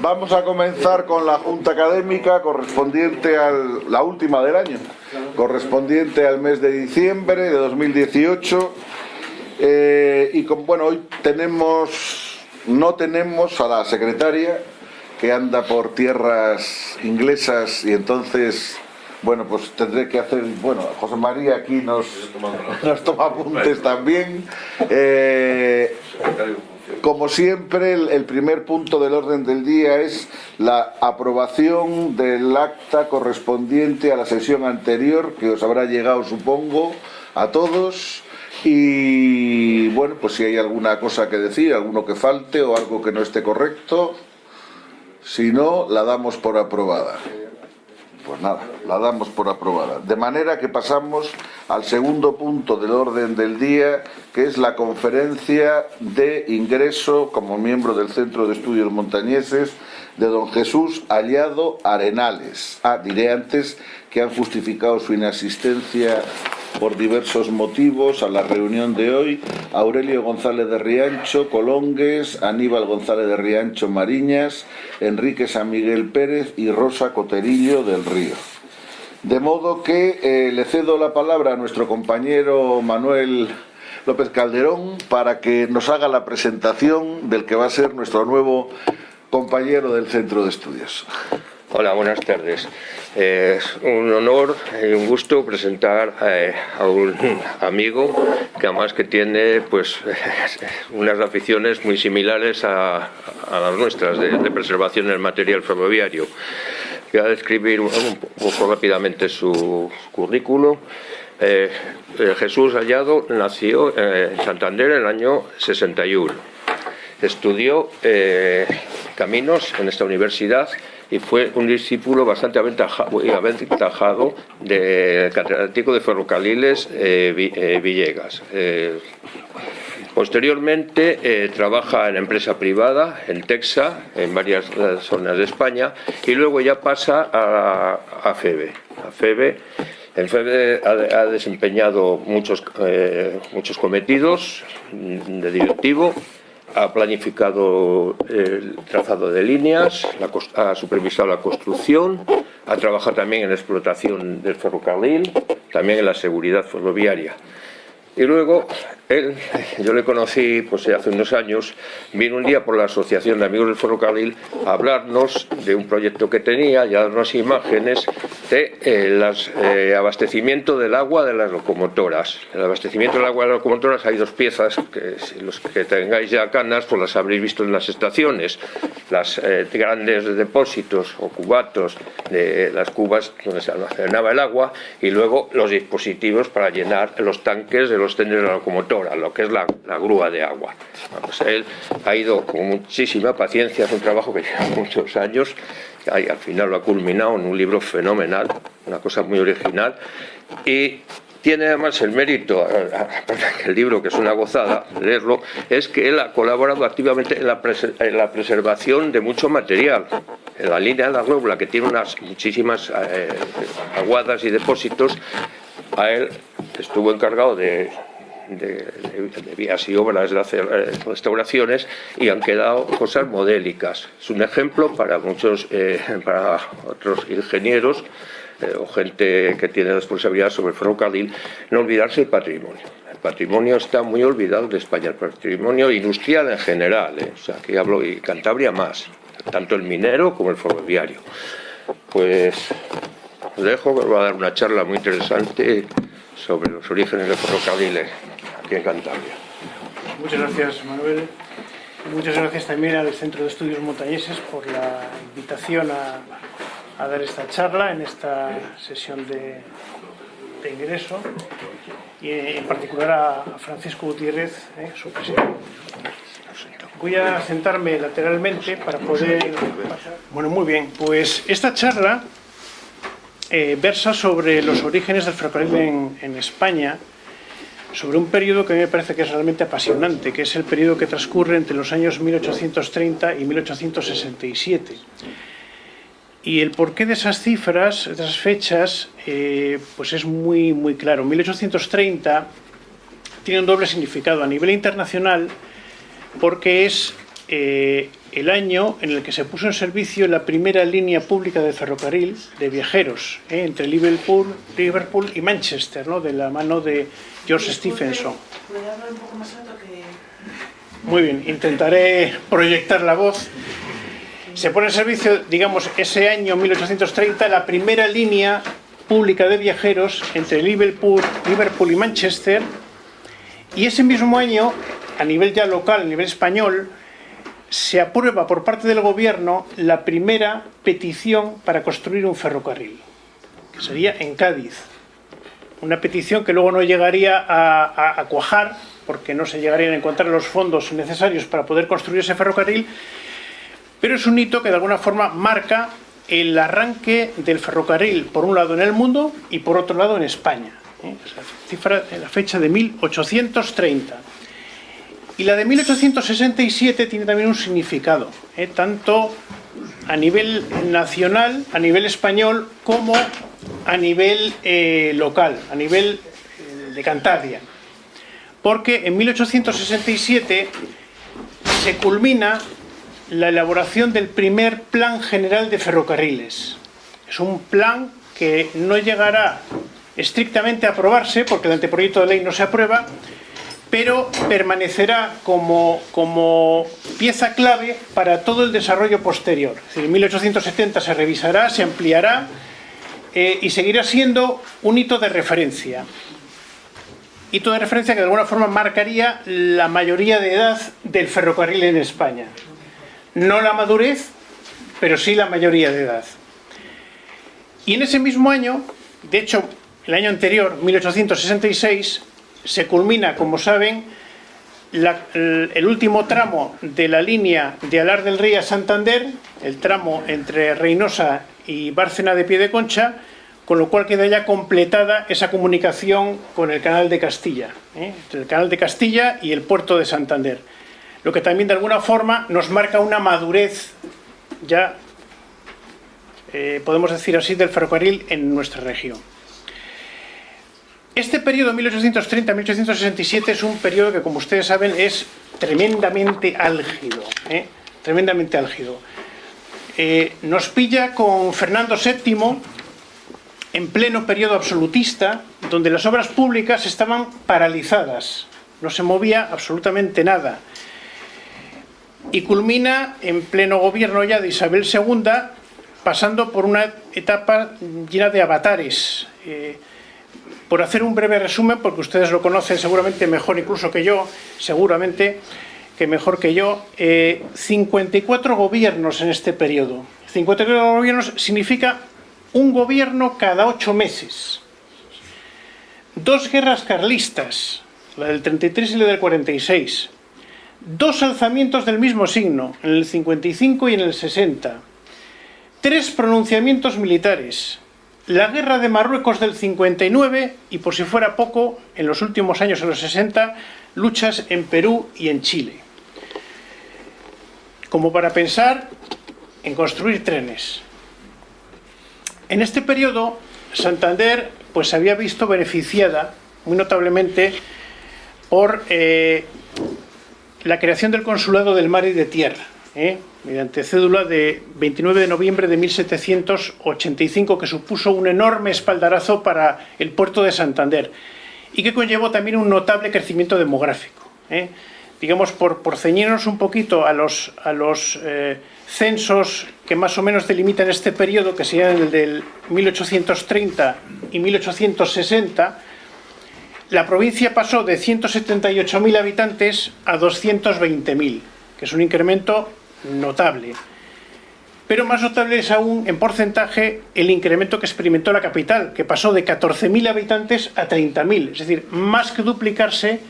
Vamos a comenzar con la Junta Académica correspondiente a la última del año, correspondiente al mes de diciembre de 2018. Eh, y con, bueno, hoy tenemos, no tenemos a la secretaria que anda por tierras inglesas y entonces bueno, pues tendré que hacer, bueno, José María aquí nos, nos toma apuntes también. Eh, como siempre, el, primer punto del orden del día es la aprobación del acta correspondiente a la sesión anterior, que os habrá llegado, supongo, a todos. Y bueno, pues si hay alguna cosa que decir, alguno que falte o algo que no esté correcto, si no, la damos por aprobada. Pues nada, la damos por aprobada. De manera que pasamos al segundo punto del orden del día, que es la conferencia de ingreso como miembro del Centro de Estudios Montañeses de don Jesús Hallado Arenales. Ah, diré antes que han justificado su inasistencia por diversos motivos a la reunión de hoy Aurelio González de Riancho, Colongues, Aníbal González de Riancho, Mariñas, Enrique San Miguel Pérez y Rosa Coterillo del Río. De modo que eh, le cedo la palabra a nuestro compañero Manuel López Calderón para que nos haga la presentación del que va a ser nuestro nuevo compañero del Centro de Estudios. Hola, buenas tardes. Es un honor y un gusto presentar eh, a un amigo que además que tiene pues unas aficiones muy similares a, las nuestras de, preservación del material ferroviario. Voy a describir un, poco rápidamente su currículo. Eh, eh, Jesús Hallado nació en Santander en el año 61. Estudió caminos en esta universidad y fue un discípulo bastante aventajado del catedrático de ferrocarriles eh, eh, Villegas. Eh, posteriormente trabaja en empresa privada, en Texas, en varias zonas de España, y luego ya pasa a, a FEBE. A FEBE FEBE ha, desempeñado muchos, muchos cometidos de directivo, ha planificado el trazado de líneas, ha supervisado la construcción, ha trabajado también en la explotación del ferrocarril, también en la seguridad ferroviaria. Y luego, él, yo le conocí pues, hace unos años, vino un día por la Asociación de Amigos del Ferrocarril a hablarnos de un proyecto que tenía y a darnos imágenes de el eh, abastecimiento del agua de las locomotoras. El abastecimiento del agua de las locomotoras hay dos piezas, que si los que tengáis ya canas, pues las habréis visto en las estaciones. Las eh, grandes depósitos o cubatos de las cubas donde se almacenaba el agua y luego los dispositivos para llenar los tanques de los los de la locomotora, lo que es la, grúa de agua. él ha ido con muchísima paciencia, es un trabajo que lleva muchos años, y al final lo ha culminado en un libro fenomenal, una cosa muy original, y tiene además el mérito, el libro que es una gozada leerlo, es que él ha colaborado activamente en la, preservación de mucho material. En la línea de la Robla, que tiene unas muchísimas eh, aguadas y depósitos, a él estuvo encargado de, vías y obras de hacer eh, restauraciones y han quedado cosas modélicas. Es un ejemplo para muchos, eh, para otros ingenieros eh, o gente que tiene responsabilidad sobre el ferrocarril, no olvidarse el patrimonio. El patrimonio está muy olvidado de España, el patrimonio industrial en general, o sea, aquí hablo y Cantabria más, tanto el minero como el ferroviario. Pues os dejo, voy a dar una charla muy interesante sobre los orígenes del ferrocarril aquí en Cantabria. Muchas gracias, Manuel. Muchas gracias también al Centro de Estudios Montañeses por la invitación a, dar esta charla en esta sesión de, ingreso y en particular a, Francisco Gutiérrez, eh, su presidente. Voy a sentarme lateralmente para poder... Bueno, muy bien, pues esta charla eh, versa sobre los orígenes del ferrocarril en, España, sobre un periodo que a mí me parece que es realmente apasionante, que es el periodo que transcurre entre los años 1830 y 1867. Y el porqué de esas cifras, de esas fechas, eh, pues es muy, muy claro. 1830 tiene un doble significado a nivel internacional porque es eh, el año en el que se puso en servicio la primera línea pública de ferrocarril de viajeros ¿eh? entre Liverpool, Liverpool y Manchester, ¿no? de la mano de George Stephenson. ¿Puede hablar un poco más alto que...? Muy bien, intentaré proyectar la voz. Se pone en servicio, digamos, ese año 1830 la primera línea pública de viajeros entre Liverpool, Liverpool y Manchester y ese mismo año, a nivel ya local, a nivel español, se aprueba por parte del gobierno la primera petición para construir un ferrocarril, que sería en Cádiz. Una petición que luego no llegaría a, cuajar, porque no se llegarían a encontrar los fondos necesarios para poder construir ese ferrocarril, pero es un hito que de alguna forma marca el arranque del ferrocarril, por un lado en el mundo y por otro lado en España. ¿eh? Cifra, la fecha de 1830. Y la de 1867 tiene también un significado, ¿eh? tanto a nivel nacional, a nivel español, como a nivel eh, local, a nivel eh, de Cantabria. Porque en 1867 se culmina la elaboración del primer Plan General de Ferrocarriles. Es un plan que no llegará estrictamente a aprobarse, porque el anteproyecto de ley no se aprueba, pero permanecerá como, como pieza clave para todo el desarrollo posterior. Es decir, en 1870 se revisará, se ampliará eh, y seguirá siendo un hito de referencia. Hito de referencia que de alguna forma marcaría la mayoría de edad del ferrocarril en España. No la madurez, pero sí la mayoría de edad. Y en ese mismo año, de hecho, el año anterior, 1866, se culmina, como saben, el, último tramo de la línea de Alar del Rey a Santander, el tramo entre Reynosa y Bárcena de Piedeconcha, con lo cual queda ya completada esa comunicación con el canal de Castilla, ¿eh? entre el canal de Castilla y el puerto de Santander. Lo que también de alguna forma nos marca una madurez ya, eh, podemos decir así, del ferrocarril en nuestra región. Este periodo 1830-1867 es un periodo que, como ustedes saben, es tremendamente álgido. ¿eh? Tremendamente álgido. Eh, nos pilla con Fernando VII en pleno periodo absolutista, donde las obras públicas estaban paralizadas, no se movía absolutamente nada. Y culmina en pleno gobierno ya de Isabel II, pasando por una etapa llena de avatares. Eh, por hacer un breve resumen, porque ustedes lo conocen seguramente mejor incluso que yo, seguramente que mejor que yo, eh, 54 gobiernos en este periodo. 54 gobiernos significa un gobierno cada ocho meses. Dos guerras carlistas, la del 33 y la del 46. Dos alzamientos del mismo signo, en el 55 y en el 60. Tres pronunciamientos militares, la guerra de Marruecos del 59 y, por si fuera poco, en los últimos años, en los 60, luchas en Perú y en Chile. Como para pensar en construir trenes. En este periodo, Santander pues, se había visto beneficiada muy notablemente por eh, la creación del Consulado del Mar y de Tierra. ¿eh? Mediante cédula de 29 de noviembre de 1785, que supuso un enorme espaldarazo para el puerto de Santander y que conllevó también un notable crecimiento demográfico. ¿eh? Digamos, por, ceñirnos un poquito a los, a los eh, censos que más o menos delimitan este periodo, que serían el del 1830 y 1860, la provincia pasó de 178.000 habitantes a 220.000, que es un incremento notable. Pero más notable es aún en porcentaje el incremento que experimentó la capital, que pasó de 14.000 habitantes a 30.000, es decir, más que duplicarse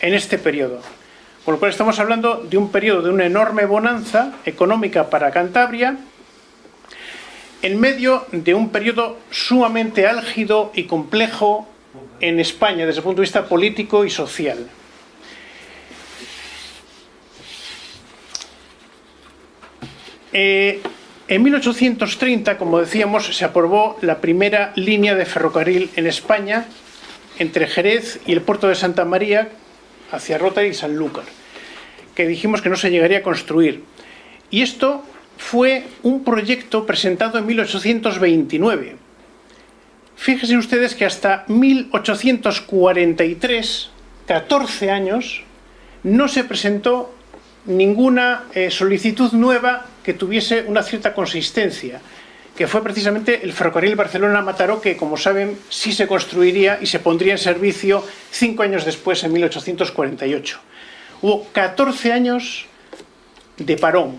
en este periodo. Con lo cual estamos hablando de un periodo de una enorme bonanza económica para Cantabria, en medio de un periodo sumamente álgido y complejo en España desde el punto de vista político y social. Eh, en 1830, como decíamos, se aprobó la primera línea de ferrocarril en España entre Jerez y el puerto de Santa María hacia Rota y Sanlúcar, que dijimos que no se llegaría a construir. Y esto fue un proyecto presentado en 1829. Fíjense ustedes que hasta 1843, 14 años, no se presentó ninguna eh, solicitud nueva que tuviese una cierta consistencia, que fue precisamente el ferrocarril Barcelona-Mataró, que como saben sí se construiría y se pondría en servicio cinco años después, en 1848. Hubo 14 años de parón.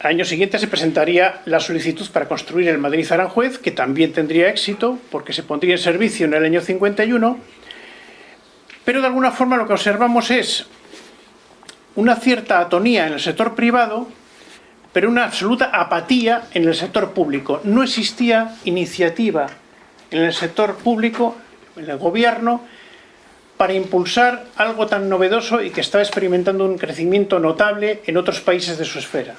Al año siguiente se presentaría la solicitud para construir el Madrid-Aranjuez, que también tendría éxito, porque se pondría en servicio en el año 51, pero de alguna forma lo que observamos es una cierta atonía en el sector privado, pero una absoluta apatía en el sector público. No existía iniciativa en el sector público, en el gobierno, para impulsar algo tan novedoso y que estaba experimentando un crecimiento notable en otros países de su esfera.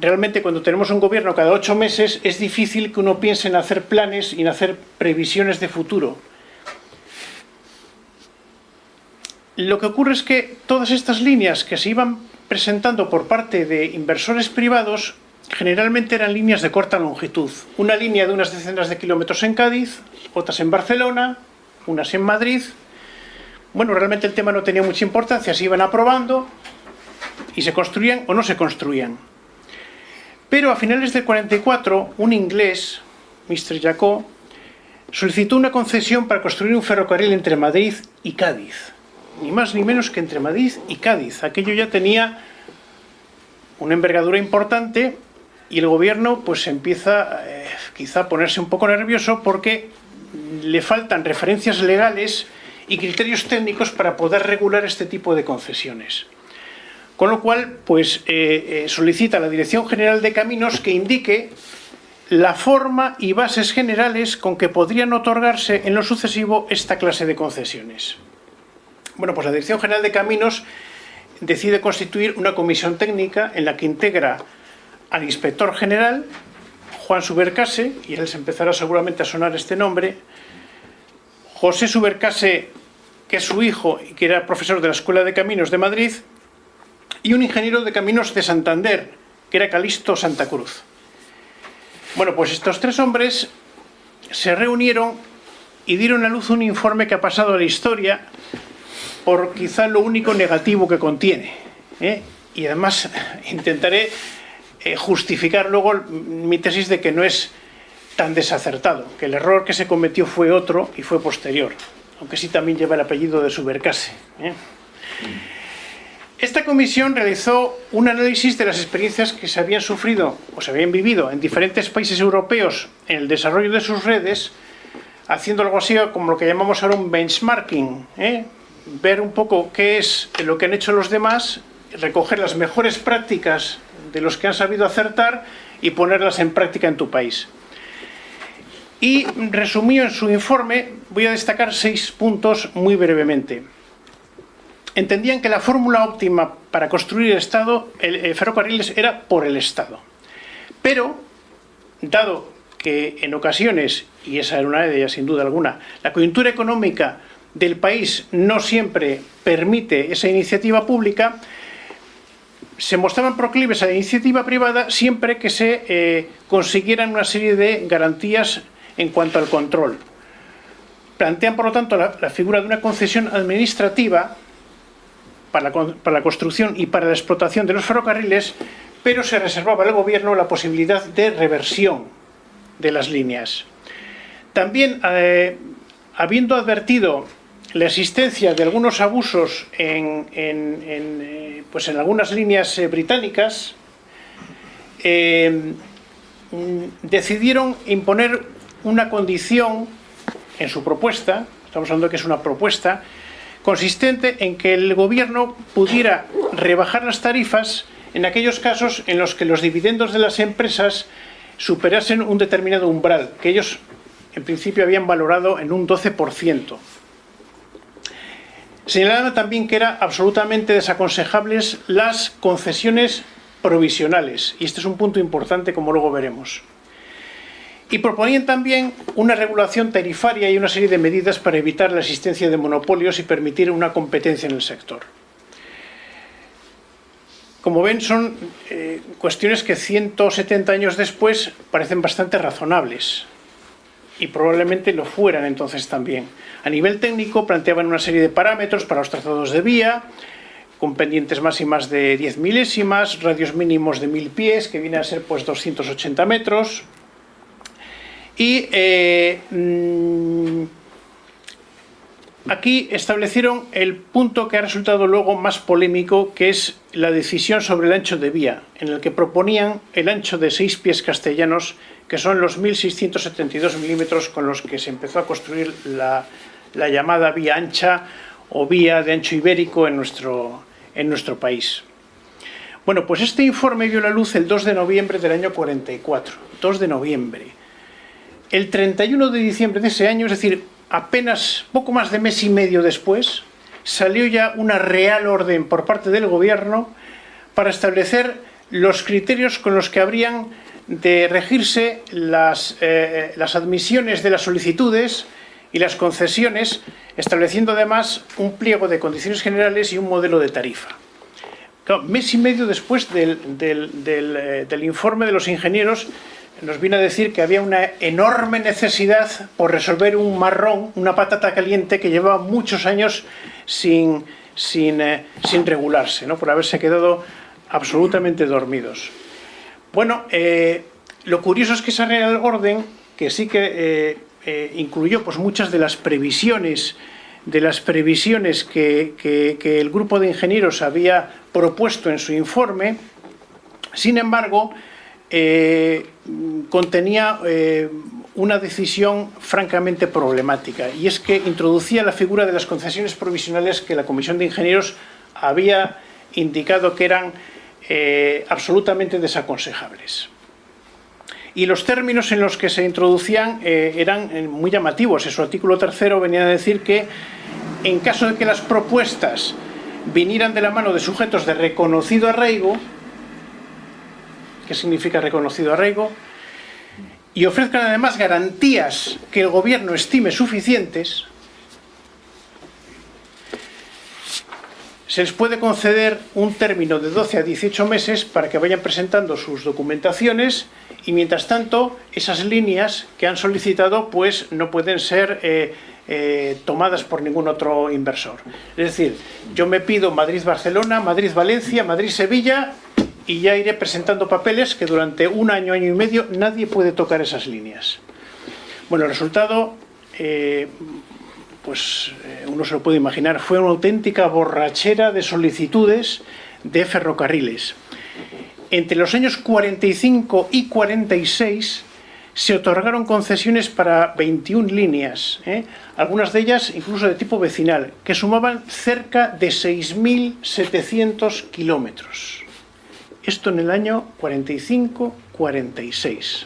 Realmente cuando tenemos un gobierno cada ocho meses es difícil que uno piense en hacer planes y en hacer previsiones de futuro. Lo que ocurre es que todas estas líneas que se iban presentando por parte de inversores privados generalmente eran líneas de corta longitud. Una línea de unas decenas de kilómetros en Cádiz, otras en Barcelona, unas en Madrid. Bueno, realmente el tema no tenía mucha importancia, se iban aprobando y se construían o no se construían. Pero a finales del 44, un inglés, Mr. Jacob, solicitó una concesión para construir un ferrocarril entre Madrid y Cádiz ni más ni menos que entre Madrid y Cádiz. Aquello ya tenía una envergadura importante y el gobierno pues empieza eh, quizá a ponerse un poco nervioso porque le faltan referencias legales y criterios técnicos para poder regular este tipo de concesiones. Con lo cual, pues eh, eh, solicita a la Dirección General de Caminos que indique la forma y bases generales con que podrían otorgarse en lo sucesivo esta clase de concesiones. Bueno, pues la Dirección General de Caminos decide constituir una comisión técnica en la que integra al inspector general, Juan Subercase, y él se empezará seguramente a sonar este nombre, José Subercase, que es su hijo y que era profesor de la Escuela de Caminos de Madrid, y un ingeniero de caminos de Santander, que era Calisto Santa Cruz. Bueno, pues estos tres hombres se reunieron y dieron a luz un informe que ha pasado a la historia por quizá lo único negativo que contiene. ¿eh? Y además intentaré eh, justificar luego mi tesis de que no es tan desacertado, que el error que se cometió fue otro y fue posterior, aunque sí también lleva el apellido de Subercase. ¿eh? Esta comisión realizó un análisis de las experiencias que se habían sufrido o se habían vivido en diferentes países europeos en el desarrollo de sus redes, haciendo algo así como lo que llamamos ahora un benchmarking, ¿eh? Ver un poco qué es lo que han hecho los demás, recoger las mejores prácticas de los que han sabido acertar y ponerlas en práctica en tu país. Y resumido en su informe, voy a destacar seis puntos muy brevemente. Entendían que la fórmula óptima para construir el Estado, el, ferrocarriles, era por el Estado. Pero, dado que en ocasiones, y esa era una de ellas sin duda alguna, la coyuntura económica del país no siempre permite esa iniciativa pública, se mostraban proclives a la iniciativa privada siempre que se eh, consiguieran una serie de garantías en cuanto al control. Plantean, por lo tanto, la, figura de una concesión administrativa para la, construcción y para la explotación de los ferrocarriles, pero se reservaba al gobierno la posibilidad de reversión de las líneas. También, eh, habiendo advertido la existencia de algunos abusos en, eh, pues en algunas líneas eh, británicas, eh, decidieron imponer una condición en su propuesta, estamos hablando de que es una propuesta, consistente en que el gobierno pudiera rebajar las tarifas en aquellos casos en los que los dividendos de las empresas superasen un determinado umbral, que ellos en principio habían valorado en un 12%. Señalaba también que eran absolutamente desaconsejables las concesiones provisionales, y este es un punto importante como luego veremos. Y proponían también una regulación tarifaria y una serie de medidas para evitar la existencia de monopolios y permitir una competencia en el sector. como ven, son eh, cuestiones que 170 años después parecen bastante razonables y probablemente lo fueran entonces también. A nivel técnico planteaban una serie de parámetros para los trazados de vía, con pendientes máximas de 10 milésimas, radios mínimos de 1000 pies, que viene a ser pues 280 metros, y eh, mm, aquí establecieron el punto que ha resultado luego más polémico, que es la decisión sobre el ancho de vía, en el que proponían el ancho de 6 pies castellanos, que son los 1.672 milímetros con los que se empezó a construir la, la llamada vía ancha o vía de ancho ibérico en nuestro, en nuestro país. Bueno, pues este informe vio la luz el 2 de noviembre del año 44, 2 de noviembre. El 31 de diciembre de ese año, es decir, apenas poco más de mes y medio después, salió ya una real orden por parte del gobierno para establecer los criterios con los que habrían de regirse las, eh, las admisiones de las solicitudes y las concesiones, estableciendo además un pliego de condiciones generales y un modelo de tarifa. Mes y medio después del, del, eh, informe de los ingenieros, nos vino a decir que había una enorme necesidad por resolver un marrón, una patata caliente que llevaba muchos años sin, sin, eh, sin regularse, ¿no? por haberse quedado absolutamente dormidos. Bueno, eh, lo curioso es que esa Real Orden, que sí que eh, eh, incluyó pues, muchas de las previsiones de las previsiones que, el grupo de ingenieros había propuesto en su informe, sin embargo, contenía una decisión francamente problemática, y es que introducía la figura de las concesiones provisionales que la Comisión de Ingenieros había indicado que eran eh, absolutamente desaconsejables y los términos en los que se introducían eh, eran eh, muy llamativos. En su artículo tercero venía a decir que en caso de que las propuestas vinieran de la mano de sujetos de reconocido arraigo, ¿qué significa reconocido arraigo? Y ofrezcan además garantías que el gobierno estime suficientes, se les puede conceder un término de 12 a 18 meses para que vayan presentando sus documentaciones y mientras tanto esas líneas que han solicitado pues no pueden ser eh, eh, tomadas por ningún otro inversor. Es decir, yo me pido Madrid-Barcelona, Madrid-Valencia, Madrid-Sevilla y ya iré presentando papeles que durante un año, año y medio nadie puede tocar esas líneas. Bueno, el resultado eh, pues eh, uno se lo puede imaginar, fue una auténtica borrachera de solicitudes de ferrocarriles. Entre los años 45 y 46 se otorgaron concesiones para 21 líneas, ¿eh? algunas de ellas incluso de tipo vecinal, que sumaban cerca de 6.700 kilómetros. Esto en el año 45-46.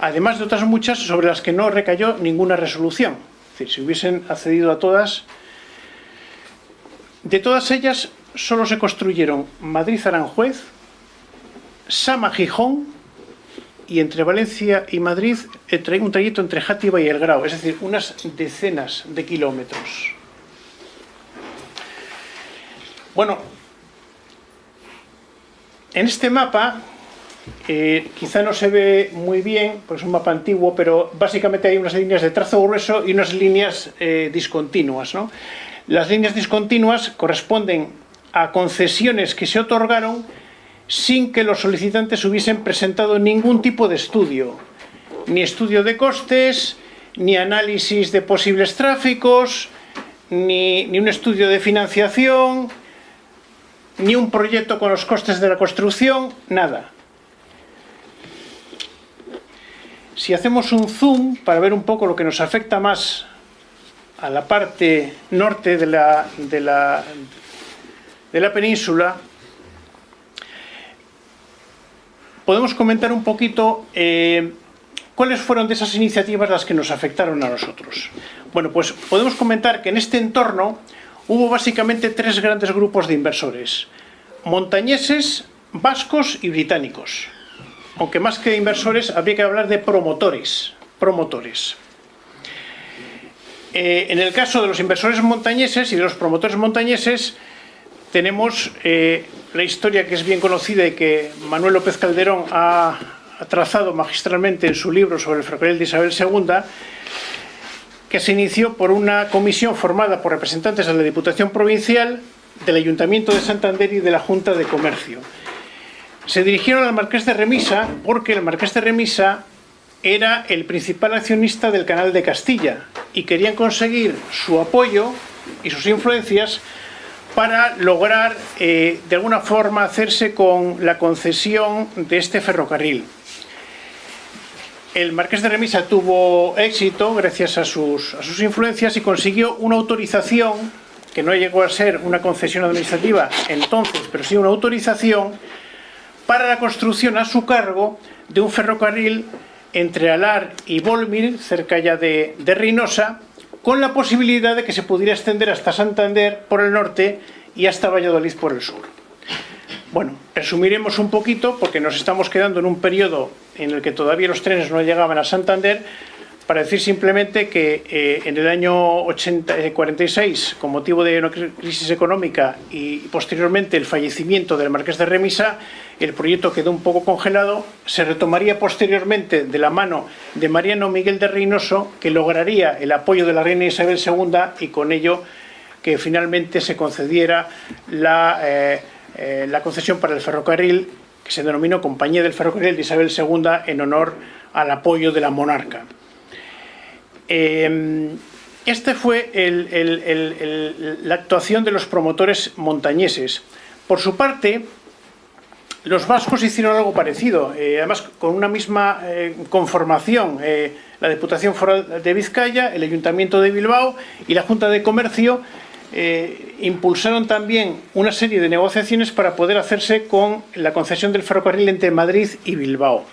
Además de otras muchas sobre las que no recayó ninguna resolución. Si hubiesen accedido a todas, de todas ellas solo se construyeron Madrid-Aranjuez, Sama-Gijón y entre Valencia y Madrid un trayecto entre Játiva y El Grau, es decir, unas decenas de kilómetros. Bueno, en este mapa eh, quizá no se ve muy bien, pues es un mapa antiguo, pero básicamente hay unas líneas de trazo grueso y unas líneas eh, discontinuas. ¿no? Las líneas discontinuas corresponden a concesiones que se otorgaron sin que los solicitantes hubiesen presentado ningún tipo de estudio, ni estudio de costes, ni análisis de posibles tráficos, ni, ni un estudio de financiación, ni un proyecto con los costes de la construcción, nada. Si hacemos un zoom para ver un poco lo que nos afecta más a la parte norte de la, de la, de la península, podemos comentar un poquito eh, cuáles fueron de esas iniciativas las que nos afectaron a nosotros. Bueno, pues podemos comentar que en este entorno hubo básicamente tres grandes grupos de inversores, montañeses, vascos y británicos aunque más que inversores habría que hablar de promotores. promotores. Eh, en el caso de los inversores montañeses y de los promotores montañeses, tenemos eh, la historia que es bien conocida y que Manuel López Calderón ha, trazado magistralmente en su libro sobre el ferrocarril de Isabel II, que se inició por una comisión formada por representantes de la Diputación Provincial, del Ayuntamiento de Santander y de la Junta de Comercio. Se dirigieron al Marqués de Remisa porque el Marqués de Remisa era el principal accionista del Canal de Castilla y querían conseguir su apoyo y sus influencias para lograr eh, de alguna forma hacerse con la concesión de este ferrocarril. El marqués de Remisa tuvo éxito gracias a sus, a sus influencias y consiguió una autorización, que no llegó a ser una concesión administrativa entonces, pero sí una autorización para la construcción a su cargo de un ferrocarril entre Alar y Volmir, cerca ya de, de Reynosa, con la posibilidad de que se pudiera extender hasta Santander por el norte y hasta Valladolid por el sur. Bueno, resumiremos un poquito porque nos estamos quedando en un periodo en el que todavía los trenes no llegaban a Santander para decir simplemente que eh, en el año 80, 46, con motivo de una crisis económica y posteriormente el fallecimiento del Marqués de Remisa, el proyecto quedó un poco congelado, se retomaría posteriormente de la mano de Mariano Miguel de Reynoso, que lograría el apoyo de la reina Isabel II y con ello que finalmente se concediera la, eh, eh, la concesión para el ferrocarril, que se denominó Compañía del Ferrocarril de Isabel II en honor al apoyo de la monarca. Eh, este fue el, el, el, la actuación de los promotores montañeses. Por su parte, los vascos hicieron algo parecido, eh, además con una misma eh, conformación. Eh, la Diputación Foral de Vizcaya, el Ayuntamiento de Bilbao y la Junta de Comercio eh, impulsaron también una serie de negociaciones para poder hacerse con la concesión del ferrocarril entre Madrid y Bilbao.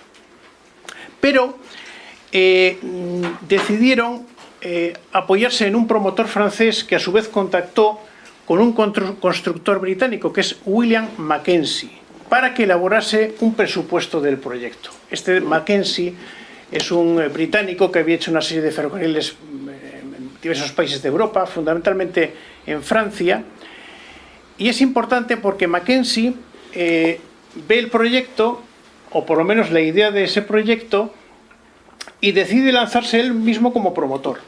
Pero eh, decidieron eh, apoyarse en un promotor francés que a su vez contactó con un constructor británico que es William Mackenzie para que elaborase un presupuesto del proyecto. Este Mackenzie es un británico que había hecho una serie de ferrocarriles en diversos países de Europa, fundamentalmente en Francia, y es importante porque Mackenzie eh, ve el proyecto, o por lo menos la idea de ese proyecto, y decide lanzarse él mismo como promotor.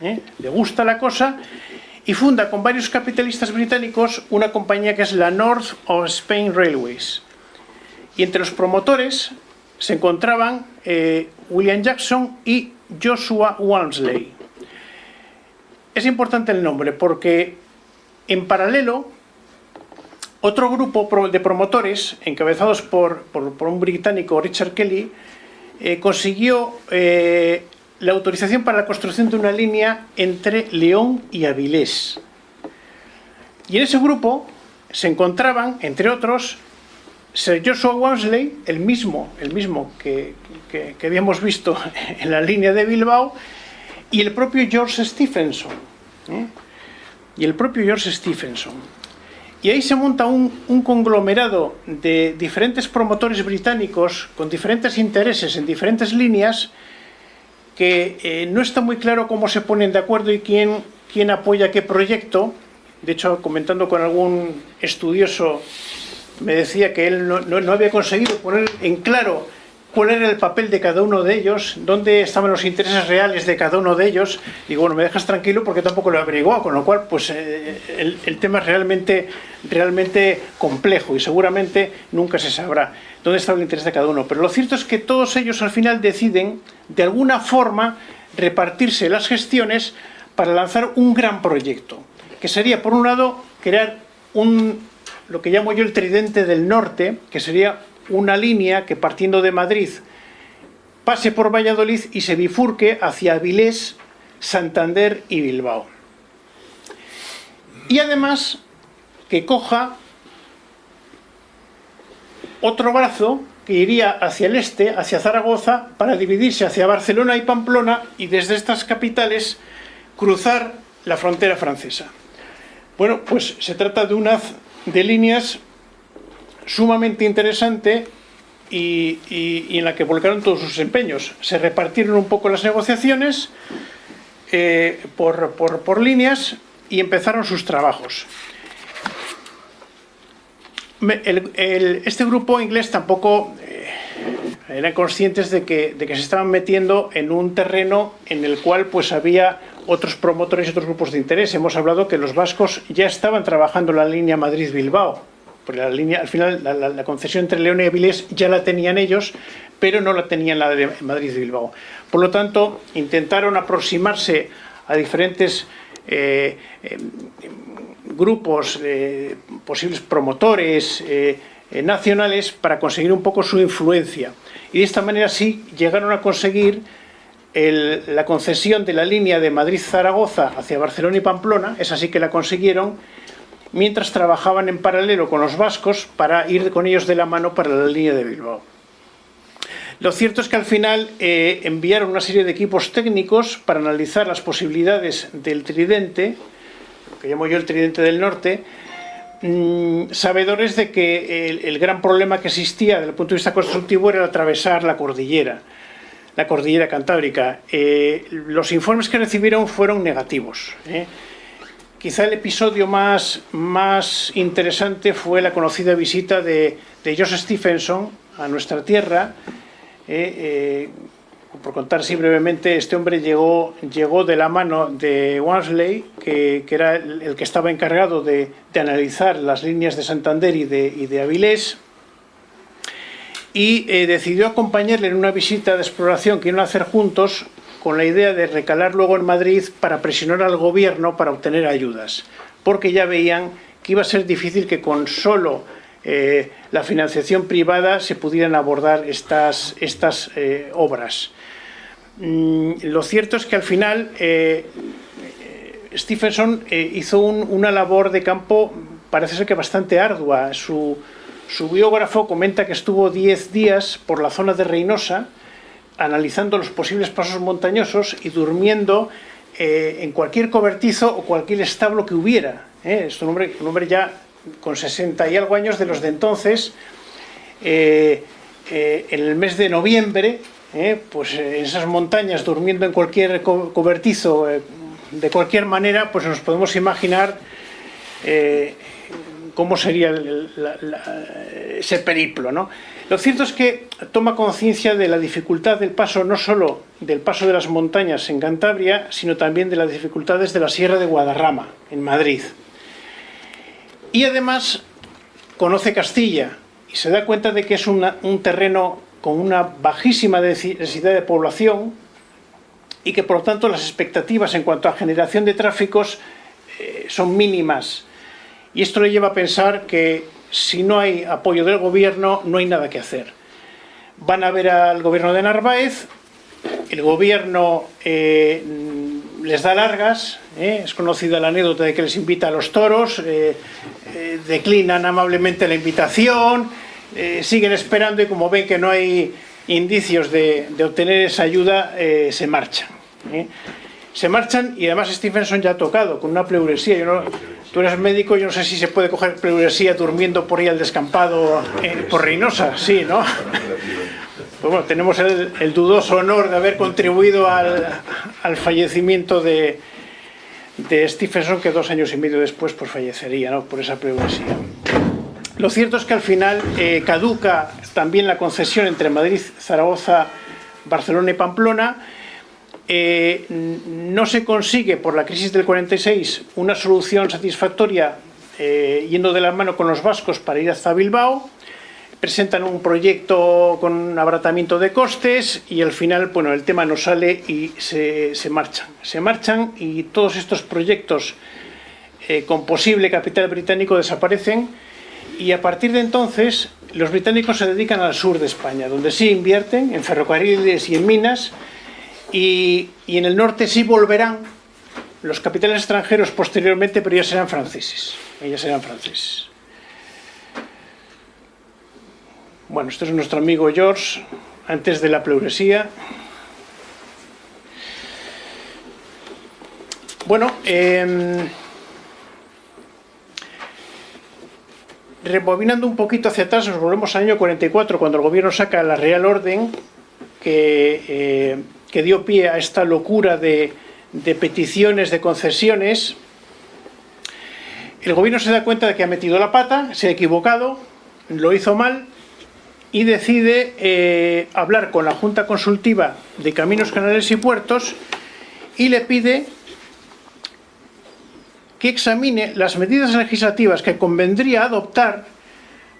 ¿Eh? Le gusta la cosa y funda con varios capitalistas británicos una compañía que es la North of Spain Railways. Y entre los promotores se encontraban eh, William Jackson y Joshua Walmsley. Es importante el nombre porque en paralelo otro grupo de promotores encabezados por, por, por un británico Richard Kelly eh, consiguió eh, la autorización para la construcción de una línea entre León y Avilés. Y en ese grupo se encontraban, entre otros, Sir Joshua Walmsley, el mismo, el mismo que, que, habíamos visto en la línea de Bilbao, y el propio George Stephenson. Y el propio George Stephenson. Y ahí se monta un, conglomerado de diferentes promotores británicos con diferentes intereses en diferentes líneas que eh, no está muy claro cómo se ponen de acuerdo y quién, quién apoya qué proyecto. De hecho, comentando con algún estudioso, me decía que él no, no había conseguido poner en claro cuál era el papel de cada uno de ellos, dónde estaban los intereses reales de cada uno de ellos. Digo, bueno, me dejas tranquilo porque tampoco lo he averiguado, con lo cual, pues eh, el, el, tema es realmente, realmente complejo y seguramente nunca se sabrá dónde está el interés de cada uno. Pero lo cierto es que todos ellos al final deciden, de alguna forma, repartirse las gestiones para lanzar un gran proyecto, que sería, por un lado, crear un, lo que llamo yo el tridente del norte, que sería una línea que partiendo de Madrid pase por Valladolid y se bifurque hacia Avilés, Santander y Bilbao. Y además que coja otro brazo que iría hacia el este, hacia Zaragoza, para dividirse hacia Barcelona y Pamplona y desde estas capitales cruzar la frontera francesa. Bueno, pues se trata de una de líneas sumamente interesante y, en la que volcaron todos sus empeños. Se repartieron un poco las negociaciones eh, por, por, líneas y empezaron sus trabajos. este grupo inglés tampoco eh, eran conscientes de que, de que, se estaban metiendo en un terreno en el cual pues había otros promotores y otros grupos de interés. Hemos hablado que los vascos ya estaban trabajando la línea Madrid-Bilbao. Porque la línea, al final, la, la, la, concesión entre León y Avilés ya la tenían ellos, pero no la tenían la de Madrid-Bilbao. Por lo tanto, intentaron aproximarse a diferentes eh, eh, grupos, eh, posibles promotores eh, nacionales para conseguir un poco su influencia. Y de esta manera sí llegaron a conseguir la concesión de la línea de Madrid-Zaragoza hacia Barcelona y Pamplona, esa sí que la consiguieron, mientras trabajaban en paralelo con los vascos para ir con ellos de la mano para la línea de Bilbao. Lo cierto es que al final eh, enviaron una serie de equipos técnicos para analizar las posibilidades del tridente, que llamo yo el tridente del norte, mmm, sabedores de que el, el, gran problema que existía desde el punto de vista constructivo era atravesar la cordillera, la cordillera cantábrica. Eh, los informes que recibieron fueron negativos. ¿eh? Quizá el episodio más, más interesante fue la conocida visita de, Joseph Stephenson a nuestra tierra, eh, eh, por contar así brevemente, este hombre llegó, llegó de la mano de Wansley, que, era el, que estaba encargado de, analizar las líneas de Santander y de, y de Avilés, y eh, decidió acompañarle en una visita de exploración que iban a hacer juntos con la idea de recalar luego en Madrid para presionar al gobierno para obtener ayudas, porque ya veían que iba a ser difícil que con solo eh, la financiación privada se pudieran abordar estas, estas eh, obras. Mm, lo cierto es que al final eh, Stephenson hizo un, una labor de campo, parece ser que bastante ardua. Su, su biógrafo comenta que estuvo 10 días por la zona de Reynosa, analizando los posibles pasos montañosos y durmiendo eh, en cualquier cobertizo o cualquier establo que hubiera. ¿eh? Es un hombre, ya con 60 y algo años de los de entonces, eh, en el mes de noviembre, pues en esas montañas, durmiendo en cualquier co cobertizo, de cualquier manera, pues nos podemos imaginar cómo sería ese periplo. ¿no? Lo cierto es que toma conciencia de la dificultad del paso, no solo del paso de las montañas en Cantabria, sino también de las dificultades de la Sierra de Guadarrama, en Madrid. Y además conoce Castilla y se da cuenta de que es un terreno con una bajísima densidad de población y que por lo tanto las expectativas en cuanto a generación de tráficos eh, son mínimas. Y esto le lleva a pensar que si no hay apoyo del gobierno no hay nada que hacer. Van a ver al gobierno de Narváez, el gobierno eh, les da largas, ¿eh? es conocida la anécdota de que les invita a los toros, eh, declinan amablemente la invitación, siguen esperando y como ven que no hay indicios de, obtener esa ayuda, se marchan. Se marchan y además Stephenson ya ha tocado con una pleuresía. Tú eres médico, yo no sé si se puede coger pleuresía durmiendo por ahí al descampado eh, por Reynosa, sí, ¿no? Pues bueno, tenemos el, el, dudoso honor de haber contribuido al, al fallecimiento de, de, Stephenson, que dos años y medio después pues, fallecería ¿no? por esa pleuresía. Lo cierto es que al final eh, caduca también la concesión entre Madrid, Zaragoza, Barcelona y Pamplona. Eh, no se consigue por la crisis del 46 una solución satisfactoria eh, yendo de la mano con los vascos para ir hasta Bilbao presentan un proyecto con abaratamiento de costes y al final, bueno, el tema no sale y se, se marchan. Se marchan y todos estos proyectos eh, con posible capital británico desaparecen y a partir de entonces los británicos se dedican al sur de España, donde sí invierten en ferrocarriles y en minas y, en el norte sí volverán los capitales extranjeros posteriormente, pero ya serán franceses. Ellos serán franceses. Bueno, este es nuestro amigo George, antes de la pleuresía. Bueno, eh, rebobinando un poquito hacia atrás, nos volvemos al año 44, cuando el gobierno saca la Real Orden, que, eh, que dio pie a esta locura de, peticiones, de concesiones. El gobierno se da cuenta de que ha metido la pata, se ha equivocado, lo hizo mal y decide eh, hablar con la Junta Consultiva de Caminos, Canales y Puertos y le pide que examine las medidas legislativas que convendría adoptar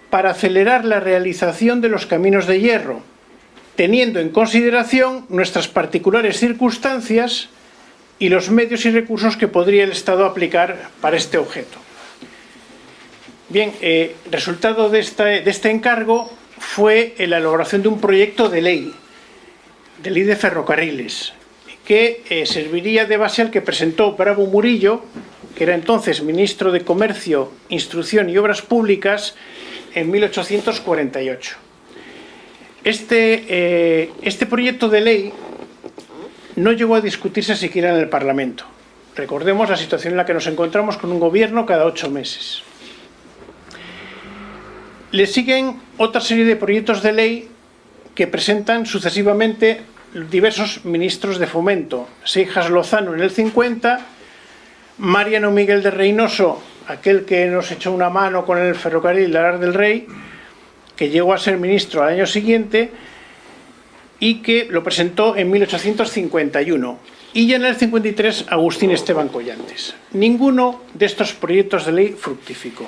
para acelerar la realización de los caminos de hierro, teniendo en consideración nuestras particulares circunstancias y los medios y recursos que podría el Estado aplicar para este objeto. Bien, eh, resultado de este, encargo fue la elaboración de un proyecto de ley, de ley de ferrocarriles, que eh, serviría de base al que presentó Bravo Murillo, que era entonces ministro de Comercio, Instrucción y Obras Públicas, en 1848. Este, eh, este proyecto de ley no llegó a discutirse siquiera en el Parlamento. Recordemos la situación en la que nos encontramos con un gobierno cada ocho meses. Le siguen otra serie de proyectos de ley que presentan sucesivamente diversos ministros de fomento. Seijas Lozano en el 50, Mariano Miguel de Reynoso, aquel que nos echó una mano con el ferrocarril de Arar del Rey, que llegó a ser ministro al año siguiente y que lo presentó en 1851. Y ya en el 53 Agustín Esteban Collantes. Ninguno de estos proyectos de ley fructificó.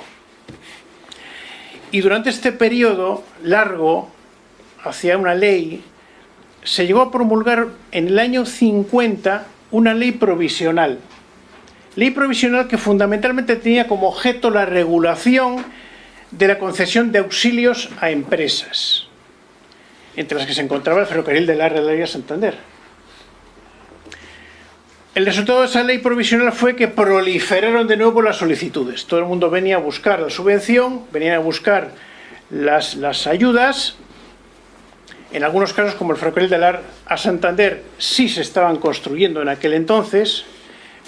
Y durante este periodo largo, hacia una ley, se llegó a promulgar en el año 50 una ley provisional. Ley provisional que fundamentalmente tenía como objeto la regulación de la concesión de auxilios a empresas, entre las que se encontraba el ferrocarril de la de Santander. El resultado de esa ley provisional fue que proliferaron de nuevo las solicitudes. Todo el mundo venía a buscar la subvención, venían a buscar las, las ayudas. En algunos casos, como el ferrocarril de la a Santander, sí se estaban construyendo en aquel entonces,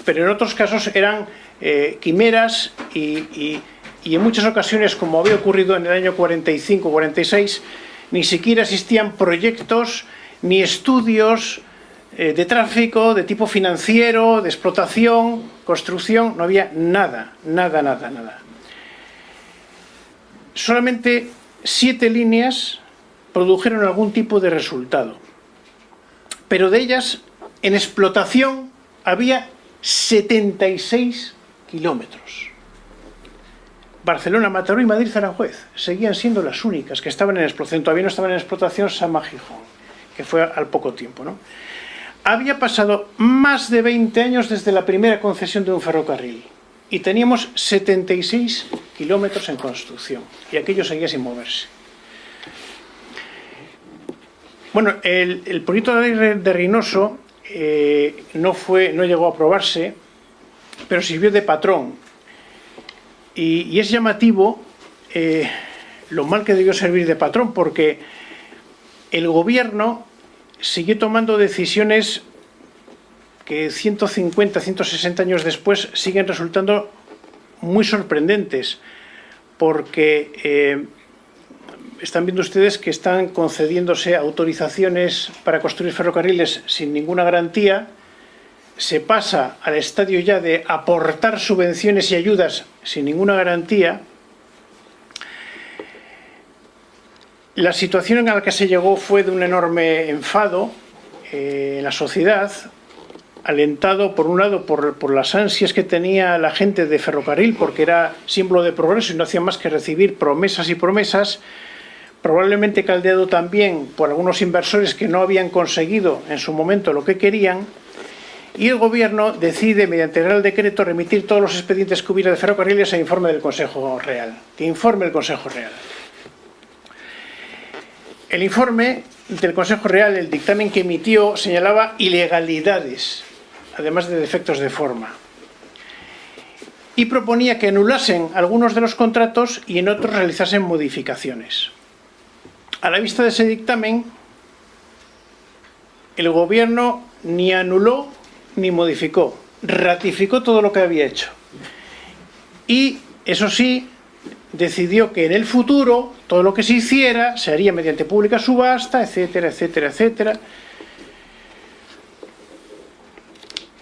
pero en otros casos eran eh, quimeras y, y en muchas ocasiones, como había ocurrido en el año 45-46, ni siquiera existían proyectos ni estudios eh, de tráfico, de tipo financiero, de explotación, construcción, no había nada, nada, nada, nada. Solamente siete líneas produjeron algún tipo de resultado, pero de ellas en explotación había 76 kilómetros. Barcelona, Mataró y Madrid, Aranjuez seguían siendo las únicas que estaban en explotación. Todavía no estaban en explotación Sama Gijón, que fue al poco tiempo. había pasado más de 20 años desde la primera concesión de un ferrocarril y teníamos 76 kilómetros en construcción y aquello seguía sin moverse. Bueno, el, proyecto de Reynoso eh, no, fue, no llegó a aprobarse, pero sirvió de patrón. Y, es llamativo eh, lo mal que debió servir de patrón, porque el gobierno siguió tomando decisiones que 150, 160 años después siguen resultando muy sorprendentes, porque eh, están viendo ustedes que están concediéndose autorizaciones para construir ferrocarriles sin ninguna garantía, se pasa al estadio ya de aportar subvenciones y ayudas sin ninguna garantía, La situación en la que se llegó fue de un enorme enfado eh, en la sociedad, alentado por un lado por, por, las ansias que tenía la gente de ferrocarril, porque era símbolo de progreso y no hacía más que recibir promesas y promesas, probablemente caldeado también por algunos inversores que no habían conseguido en su momento lo que querían, y el Gobierno decide, mediante el Real Decreto, remitir todos los expedientes que hubiera de ferrocarriles a informe del Consejo Real, que informe el Consejo Real. El informe del Consejo Real, el dictamen que emitió, señalaba ilegalidades, además de defectos de forma. Y proponía que anulasen algunos de los contratos y en otros realizasen modificaciones. A la vista de ese dictamen, el Gobierno ni anuló ni modificó, ratificó todo lo que había hecho. Y, eso sí, decidió que en el futuro todo lo que se hiciera se haría mediante pública subasta, etcétera, etcétera, etcétera.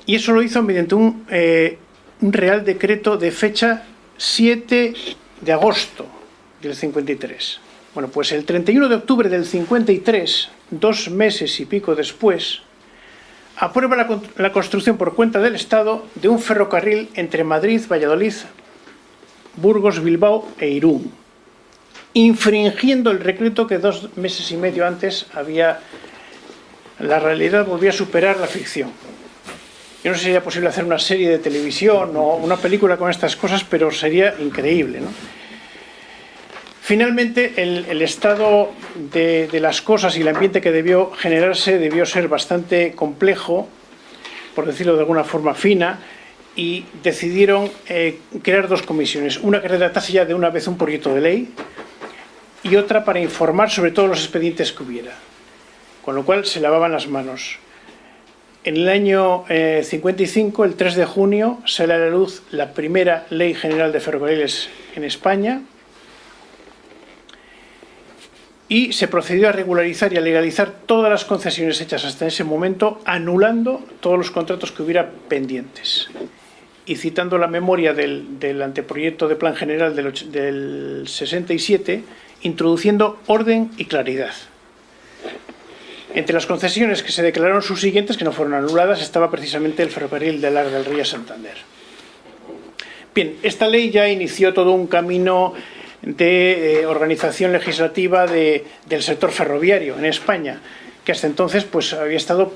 Y eso lo hizo mediante un, eh, un Real Decreto de fecha 7 de agosto del 53. Bueno, pues el 31 de octubre del 53, dos meses y pico después, aprueba la, la construcción por cuenta del Estado de un ferrocarril entre Madrid, Valladolid, Burgos, Bilbao e Irún, infringiendo el decreto que dos meses y medio antes había... La realidad volvía a superar la ficción. Yo no sé si sería posible hacer una serie de televisión o una película con estas cosas, pero sería increíble. ¿no? Finalmente, el, estado de, de, las cosas y el ambiente que debió generarse debió ser bastante complejo, por decirlo de alguna forma fina, y decidieron eh, crear dos comisiones. Una que redactase ya de una vez un proyecto de ley y otra para informar sobre todos los expedientes que hubiera. Con lo cual se lavaban las manos. En el año eh, 55, el 3 de junio, sale a la luz la primera Ley General de Ferrocarriles en España y se procedió a regularizar y a legalizar todas las concesiones hechas hasta ese momento, anulando todos los contratos que hubiera pendientes. Y citando la memoria del, del anteproyecto de Plan General del, del 67, introduciendo orden y claridad. Entre las concesiones que se declararon subsiguientes, que no fueron anuladas, estaba precisamente el ferrocarril de Lar del Río Santander. Bien, esta ley ya inició todo un camino de eh, organización legislativa de, del sector ferroviario en España, que hasta entonces pues, había estado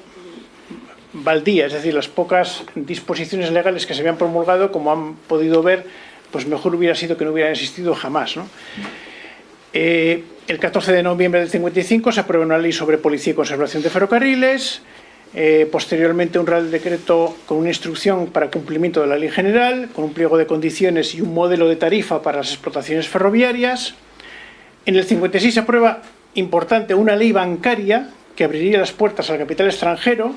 baldía, es decir, las pocas disposiciones legales que se habían promulgado, como han podido ver, pues mejor hubiera sido que no hubieran existido jamás. Eh, el 14 de noviembre del 55 se aprueba una ley sobre policía y conservación de ferrocarriles, eh, posteriormente un real decreto con una instrucción para cumplimiento de la ley general, con un pliego de condiciones y un modelo de tarifa para las explotaciones ferroviarias. En el 56 se aprueba, importante, una ley bancaria que abriría las puertas al capital extranjero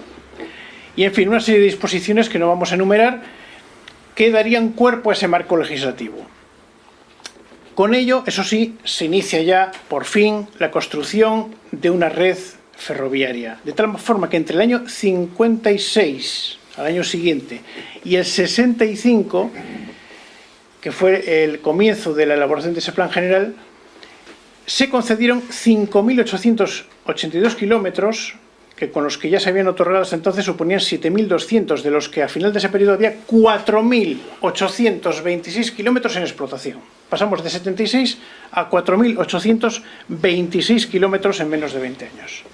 y, en fin, una serie de disposiciones que no vamos a enumerar que darían cuerpo a ese marco legislativo. Con ello, eso sí, se inicia ya, por fin, la construcción de una red ferroviaria, de tal forma que entre el año 56, al año siguiente, y el 65, que fue el comienzo de la elaboración de ese plan general, se concedieron 5.882 kilómetros, que con los que ya se habían otorgado hasta entonces suponían 7.200, de los que a final de ese periodo había 4.826 kilómetros en explotación pasamos de 76 a 4.826 kilómetros en menos de 20 años.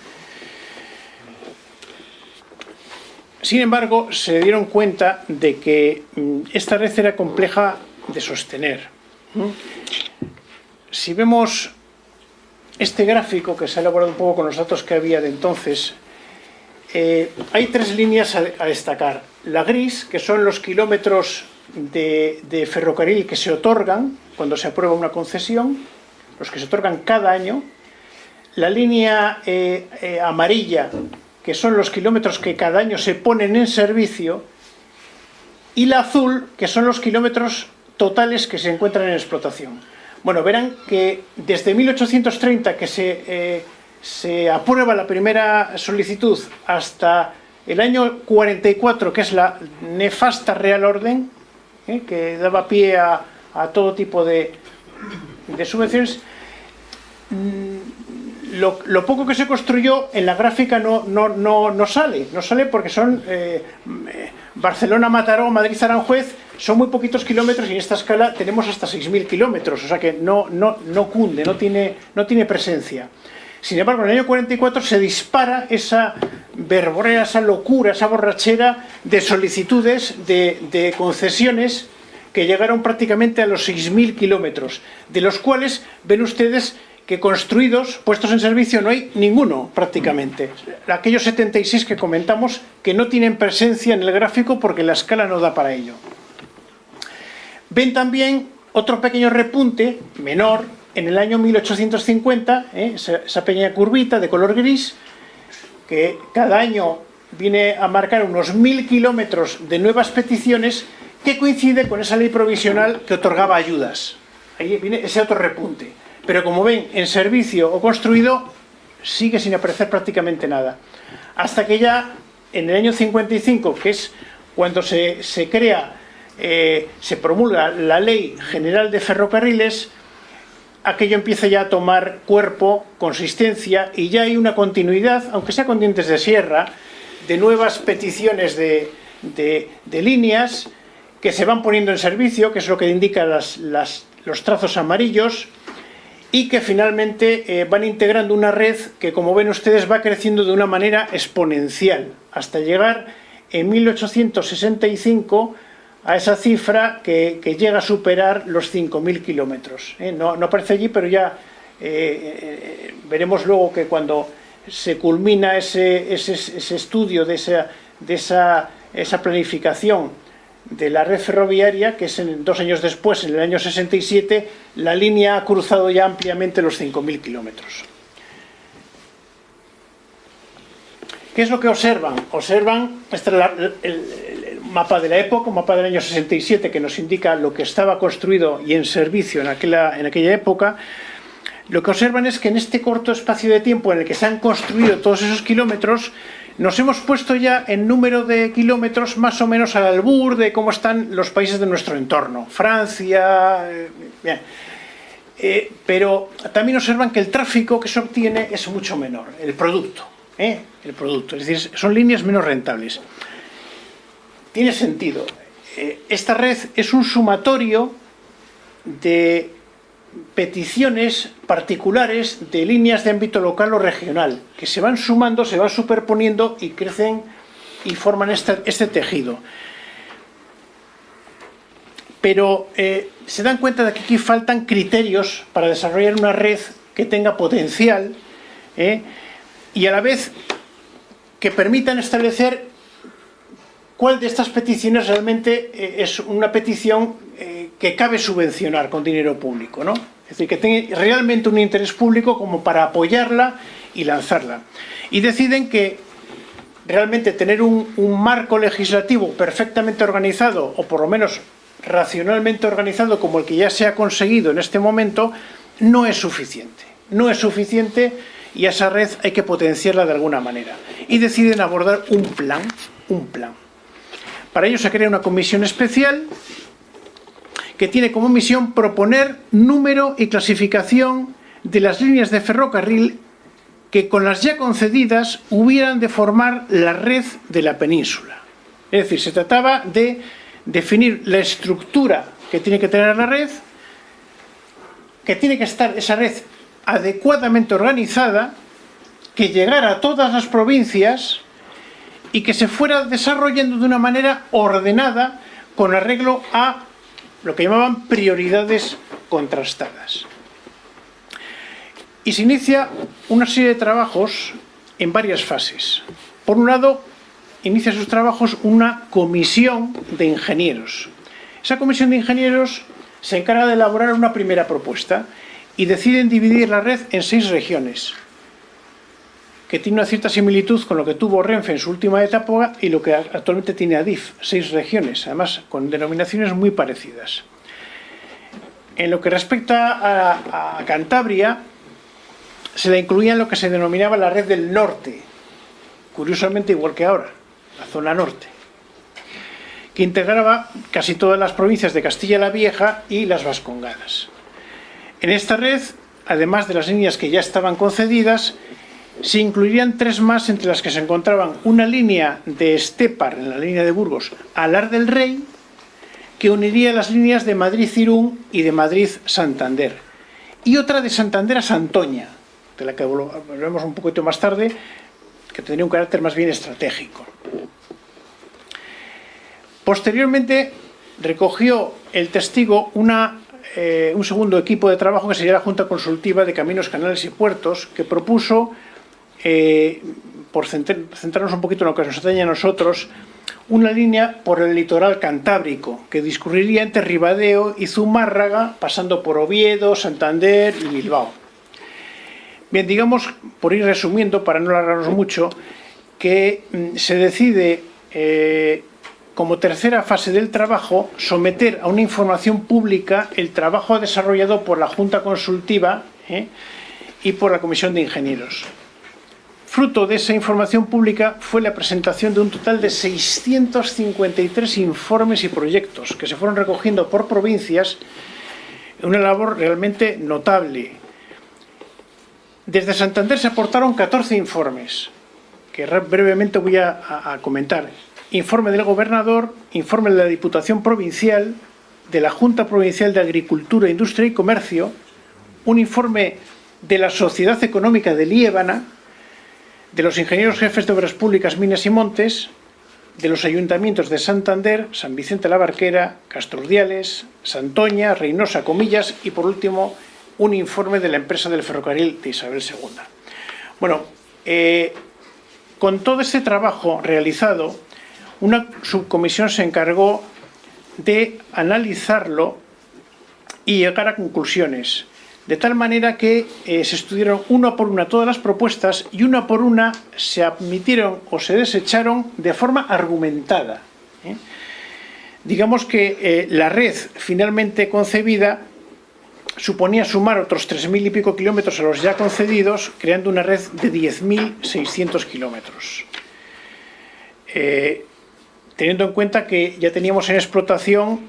Sin embargo, se dieron cuenta de que mm, esta red era compleja de sostener. Si vemos este gráfico que se ha elaborado un poco con los datos que había de entonces, eh, hay tres líneas a, destacar. La gris, que son los kilómetros de, de, ferrocarril que se otorgan cuando se aprueba una concesión, los que se otorgan cada año, la línea eh, eh, amarilla, que son los kilómetros que cada año se ponen en servicio, y la azul, que son los kilómetros totales que se encuentran en explotación. Bueno, verán que desde 1830 que se, eh, se aprueba la primera solicitud hasta el año 44, que es la nefasta Real Orden, ¿eh? que daba pie a, todo tipo de, de subvenciones, lo, poco que se construyó en la gráfica no, no, no, no sale, no sale porque son eh, Barcelona, Mataró, Madrid, Aranjuez, son muy poquitos kilómetros y en esta escala tenemos hasta 6.000 kilómetros, o sea que no, no, no cunde, no tiene, no tiene presencia. Sin embargo, en el año 44 se dispara esa verborea, esa locura, esa borrachera de solicitudes, de, de concesiones que llegaron prácticamente a los 6.000 kilómetros, de los cuales ven ustedes que construidos, puestos en servicio, no hay ninguno prácticamente. Aquellos 76 que comentamos que no tienen presencia en el gráfico porque la escala no da para ello. Ven también otro pequeño repunte, menor, en el año 1850, ¿eh? esa, esa pequeña curvita de color gris, que cada año viene a marcar unos mil kilómetros de nuevas peticiones que coincide con esa ley provisional que otorgaba ayudas. Ahí viene ese otro repunte. Pero como ven, en servicio o construido sigue sin aparecer prácticamente nada. Hasta que ya en el año 55, que es cuando se, se crea, eh, se promulga la Ley General de Ferrocarriles, aquello empieza ya a tomar cuerpo, consistencia y ya hay una continuidad, aunque sea con dientes de sierra, de nuevas peticiones de, líneas que se van poniendo en servicio, que es lo que indican los trazos amarillos, y que finalmente eh, van integrando una red que, como ven ustedes, va creciendo de una manera exponencial, hasta llegar en 1865 a esa cifra que, llega a superar los 5.000 kilómetros. ¿eh? No, aparece allí, pero ya eh, veremos luego que cuando se culmina ese, estudio de, esa, de esa, esa planificación de la red ferroviaria, que es en, dos años después, en el año 67, la línea ha cruzado ya ampliamente los 5.000 kilómetros. ¿Qué es lo que observan? Observan, este el, mapa de la época, un mapa del año 67 que nos indica lo que estaba construido y en servicio en aquella, en aquella época, lo que observan es que en este corto espacio de tiempo en el que se han construido todos esos kilómetros, nos hemos puesto ya en número de kilómetros más o menos al albur de cómo están los países de nuestro entorno. Francia... Eh, bien. Eh, pero también observan que el tráfico que se obtiene es mucho menor, el producto. ¿eh? El producto, es decir, son líneas menos rentables. Tiene sentido. esta red es un sumatorio de peticiones particulares de líneas de ámbito local o regional, que se van sumando, se van superponiendo y crecen y forman este, este tejido. Pero eh, se dan cuenta de que aquí faltan criterios para desarrollar una red que tenga potencial eh, y a la vez que permitan establecer cuál de estas peticiones realmente eh, es una petición que cabe subvencionar con dinero público, ¿no? Es decir, que tenga realmente un interés público como para apoyarla y lanzarla. Y deciden que realmente tener un, marco legislativo perfectamente organizado, o por lo menos racionalmente organizado como el que ya se ha conseguido en este momento, no es suficiente. No es suficiente y a esa red hay que potenciarla de alguna manera. Y deciden abordar un plan, un plan. Para ello se crea una comisión especial que tiene como misión proponer número y clasificación de las líneas de ferrocarril que con las ya concedidas hubieran de formar la red de la península. Es decir, se trataba de definir la estructura que tiene que tener la red, que tiene que estar esa red adecuadamente organizada, que llegara a todas las provincias y que se fuera desarrollando de una manera ordenada con arreglo a lo que llamaban prioridades contrastadas. Y se inicia una serie de trabajos en varias fases. Por un lado, inicia sus trabajos una comisión de ingenieros. Esa comisión de ingenieros se encarga de elaborar una primera propuesta y deciden dividir la red en seis regiones que tiene una cierta similitud con lo que tuvo Renfe en su última etapa y lo que actualmente tiene ADIF, seis regiones, además con denominaciones muy parecidas. En lo que respecta a, Cantabria, se la incluía en lo que se denominaba la red del norte, curiosamente igual que ahora, la zona norte, que integraba casi todas las provincias de Castilla la Vieja y las Vascongadas. En esta red, además de las líneas que ya estaban concedidas, se incluirían tres más entre las que se encontraban una línea de Estepar, en la línea de Burgos, a Lar del Rey, que uniría las líneas de Madrid-Cirún y de Madrid-Santander, y otra de Santander a Santoña, de la que volvemos un poquito más tarde, que tendría un carácter más bien estratégico. Posteriormente recogió el testigo eh, un segundo equipo de trabajo que sería la Junta Consultiva de Caminos, Canales y Puertos, que propuso eh, por centrarnos un poquito en lo que nos atañe a nosotros, una línea por el litoral cantábrico, que discurriría entre Ribadeo y Zumárraga, pasando por Oviedo, Santander y Bilbao. Bien, digamos, por ir resumiendo, para no alargarnos mucho, que mm, se decide, eh, como tercera fase del trabajo, someter a una información pública el trabajo desarrollado por la Junta Consultiva eh, y por la Comisión de Ingenieros. Fruto de esa información pública fue la presentación de un total de 653 informes y proyectos que se fueron recogiendo por provincias una labor realmente notable. Desde Santander se aportaron 14 informes, que brevemente voy a, comentar. Informe del gobernador, informe de la Diputación Provincial, de la Junta Provincial de Agricultura, Industria y Comercio, un informe de la Sociedad Económica de Liébana, de los ingenieros jefes de Obras Públicas, Minas y Montes, de los ayuntamientos de Santander, San Vicente la Barquera, Castrurdiales, Santoña, Reynosa, Comillas y por último un informe de la empresa del ferrocarril de Isabel II. Bueno, eh, con todo este trabajo realizado, una subcomisión se encargó de analizarlo y llegar a conclusiones de tal manera que eh, se estudiaron una por una todas las propuestas y una por una se admitieron o se desecharon de forma argumentada. ¿eh? Digamos que eh, la red finalmente concebida suponía sumar otros 3.000 y pico kilómetros a los ya concedidos, creando una red de 10.600 kilómetros. teniendo en cuenta que ya teníamos en explotación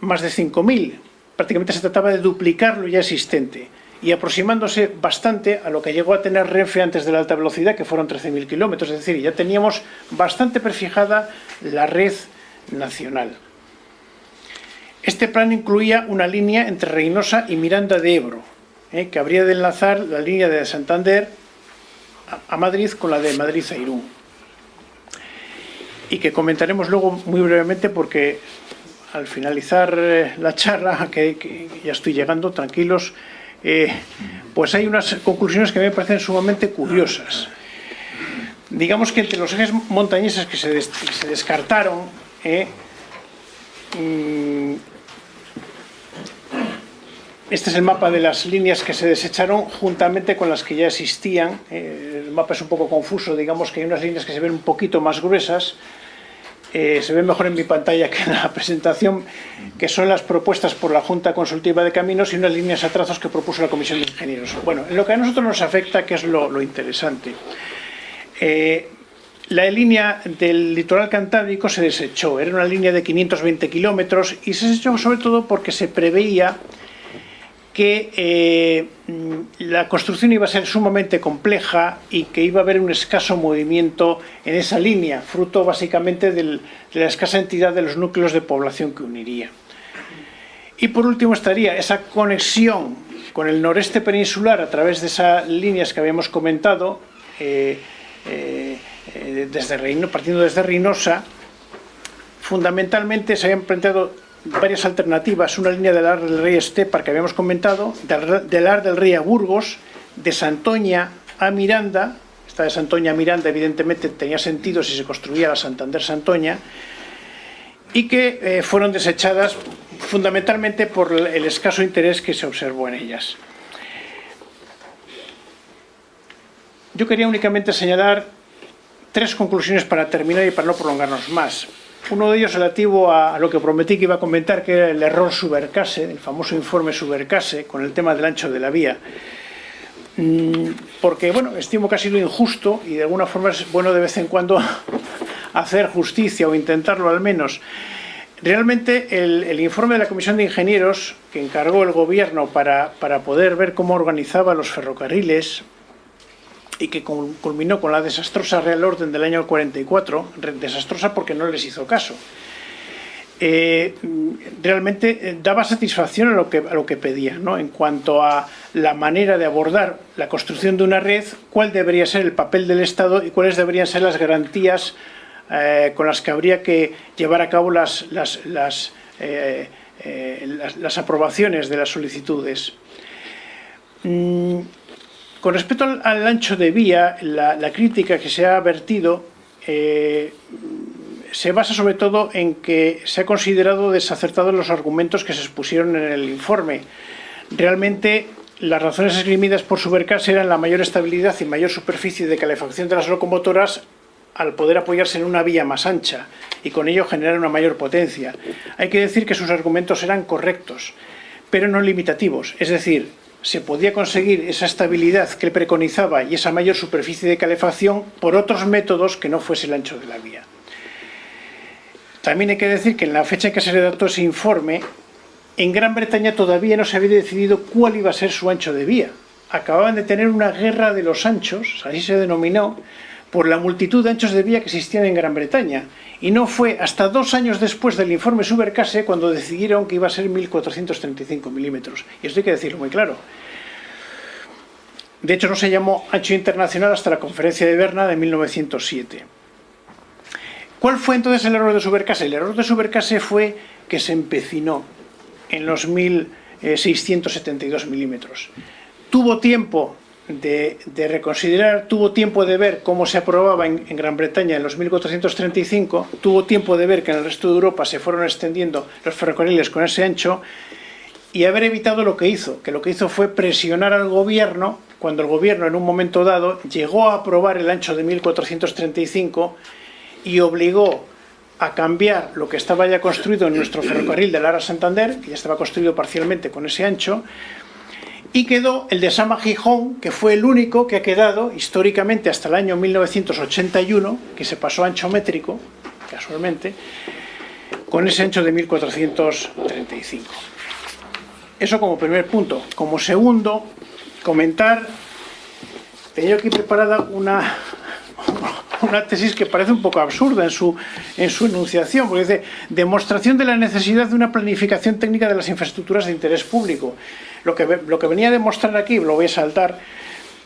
más de 5.000, prácticamente se trataba de duplicar lo ya existente y aproximándose bastante a lo que llegó a tener Renfe antes de la alta velocidad, que fueron 13.000 kilómetros, es decir, ya teníamos bastante prefijada la red nacional. Este plan incluía una línea entre Reynosa y Miranda de Ebro, ¿eh? que habría de enlazar la línea de Santander a Madrid con la de Madrid a Irún. Y que comentaremos luego muy brevemente porque al finalizar eh, la charla, que, ya estoy llegando, tranquilos, eh, pues hay unas conclusiones que me parecen sumamente curiosas. Digamos que entre los ejes montañeses que se, descartaron, eh, mm, este es el mapa de las líneas que se desecharon juntamente con las que ya existían. el mapa es un poco confuso, digamos que hay unas líneas que se ven un poquito más gruesas, eh, se ve mejor en mi pantalla que en la presentación, que son las propuestas por la Junta Consultiva de Caminos y unas líneas a trazos que propuso la Comisión de Ingenieros. Bueno, en lo que a nosotros nos afecta, que es lo, interesante, eh, la línea del litoral cantábrico se desechó, era una línea de 520 kilómetros y se desechó sobre todo porque se preveía que eh, la construcción iba a ser sumamente compleja y que iba a haber un escaso movimiento en esa línea, fruto básicamente de la escasa entidad de los núcleos de población que uniría. Y por último estaría esa conexión con el noreste peninsular a través de esas líneas que habíamos comentado, eh, eh, desde Reino, partiendo desde Reynosa, fundamentalmente se habían planteado varias alternativas, una línea del Ar del Rey Estepar que habíamos comentado, del, Ar del Rey a Burgos, de Santoña a Miranda, esta de Santoña a Miranda evidentemente tenía sentido si se construía la Santander-Santoña, y que eh, fueron desechadas fundamentalmente por el escaso interés que se observó en ellas. Yo quería únicamente señalar tres conclusiones para terminar y para no prolongarnos más. Uno de ellos relativo a lo que prometí que iba a comentar, que era el error Subercase, el famoso informe Subercase, con el tema del ancho de la vía. Mm, porque, bueno, estimo que ha sido injusto y de alguna forma es bueno de vez en cuando hacer justicia o intentarlo al menos. Realmente el, informe de la Comisión de Ingenieros que encargó el Gobierno para, para poder ver cómo organizaba los ferrocarriles, y que culminó con la desastrosa Real Orden del año 44, desastrosa porque no les hizo caso. Eh, realmente eh, daba satisfacción a lo que, a lo que pedía, ¿no? en cuanto a la manera de abordar la construcción de una red, cuál debería ser el papel del Estado y cuáles deberían ser las garantías eh, con las que habría que llevar a cabo las, las, las, las aprobaciones de las solicitudes. Mm, con respecto al, ancho de vía, la, crítica que se ha vertido eh, se basa sobre todo en que se ha considerado desacertados los argumentos que se expusieron en el informe. Realmente las razones esgrimidas por Supercas eran la mayor estabilidad y mayor superficie de calefacción de las locomotoras al poder apoyarse en una vía más ancha y con ello generar una mayor potencia. Hay que decir que sus argumentos eran correctos, pero no limitativos, es decir, se podía conseguir esa estabilidad que preconizaba y esa mayor superficie de calefacción por otros métodos que no fuese el ancho de la vía. También hay que decir que en la fecha en que se redactó ese informe, en Gran Bretaña todavía no se había decidido cuál iba a ser su ancho de vía. Acababan de tener una guerra de los anchos, así se denominó, por la multitud de anchos de vía que existían en Gran Bretaña. Y no fue hasta dos años después del informe Subercase cuando decidieron que iba a ser 1435 milímetros. Y esto hay que decirlo muy claro. De hecho, no se llamó ancho internacional hasta la conferencia de Berna de 1907. ¿Cuál fue entonces el error de Subercase? El error de Subercase fue que se empecinó en los 1672 milímetros. Tuvo tiempo de, reconsiderar, tuvo tiempo de ver cómo se aprobaba en, Gran Bretaña en los 1435, tuvo tiempo de ver que en el resto de Europa se fueron extendiendo los ferrocarriles con ese ancho y haber evitado lo que hizo, que lo que hizo fue presionar al gobierno, cuando el gobierno en un momento dado llegó a aprobar el ancho de 1435 y obligó a cambiar lo que estaba ya construido en nuestro ferrocarril de Lara Santander, que ya estaba construido parcialmente con ese ancho, y quedó el de Sama Gijón, que fue el único que ha quedado históricamente hasta el año 1981, que se pasó a ancho métrico, casualmente, con ese ancho de 1435. Eso como primer punto. Como segundo, comentar, tenía aquí preparada una, una tesis que parece un poco absurda en su, en su enunciación, porque dice, demostración de la necesidad de una planificación técnica de las infraestructuras de interés público. Lo que, venía a demostrar aquí, lo voy a saltar,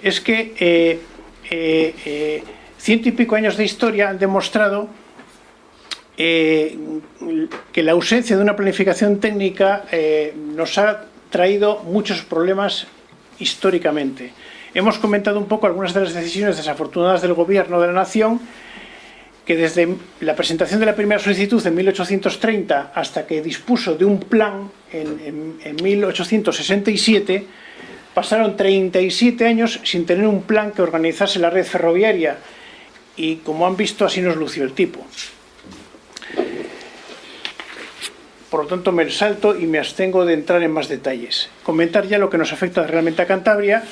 es que eh, eh, eh, ciento y pico años de historia han demostrado que la ausencia de una planificación técnica nos ha traído muchos problemas históricamente. Hemos comentado un poco algunas de las decisiones desafortunadas del gobierno de la nación que desde la presentación de la primera solicitud en 1830 hasta que dispuso de un plan en, 1867 pasaron 37 años sin tener un plan que organizase la red ferroviaria y como han visto así nos lució el tipo. Por lo tanto me salto y me abstengo de entrar en más detalles. Comentar ya lo que nos afecta realmente a Cantabria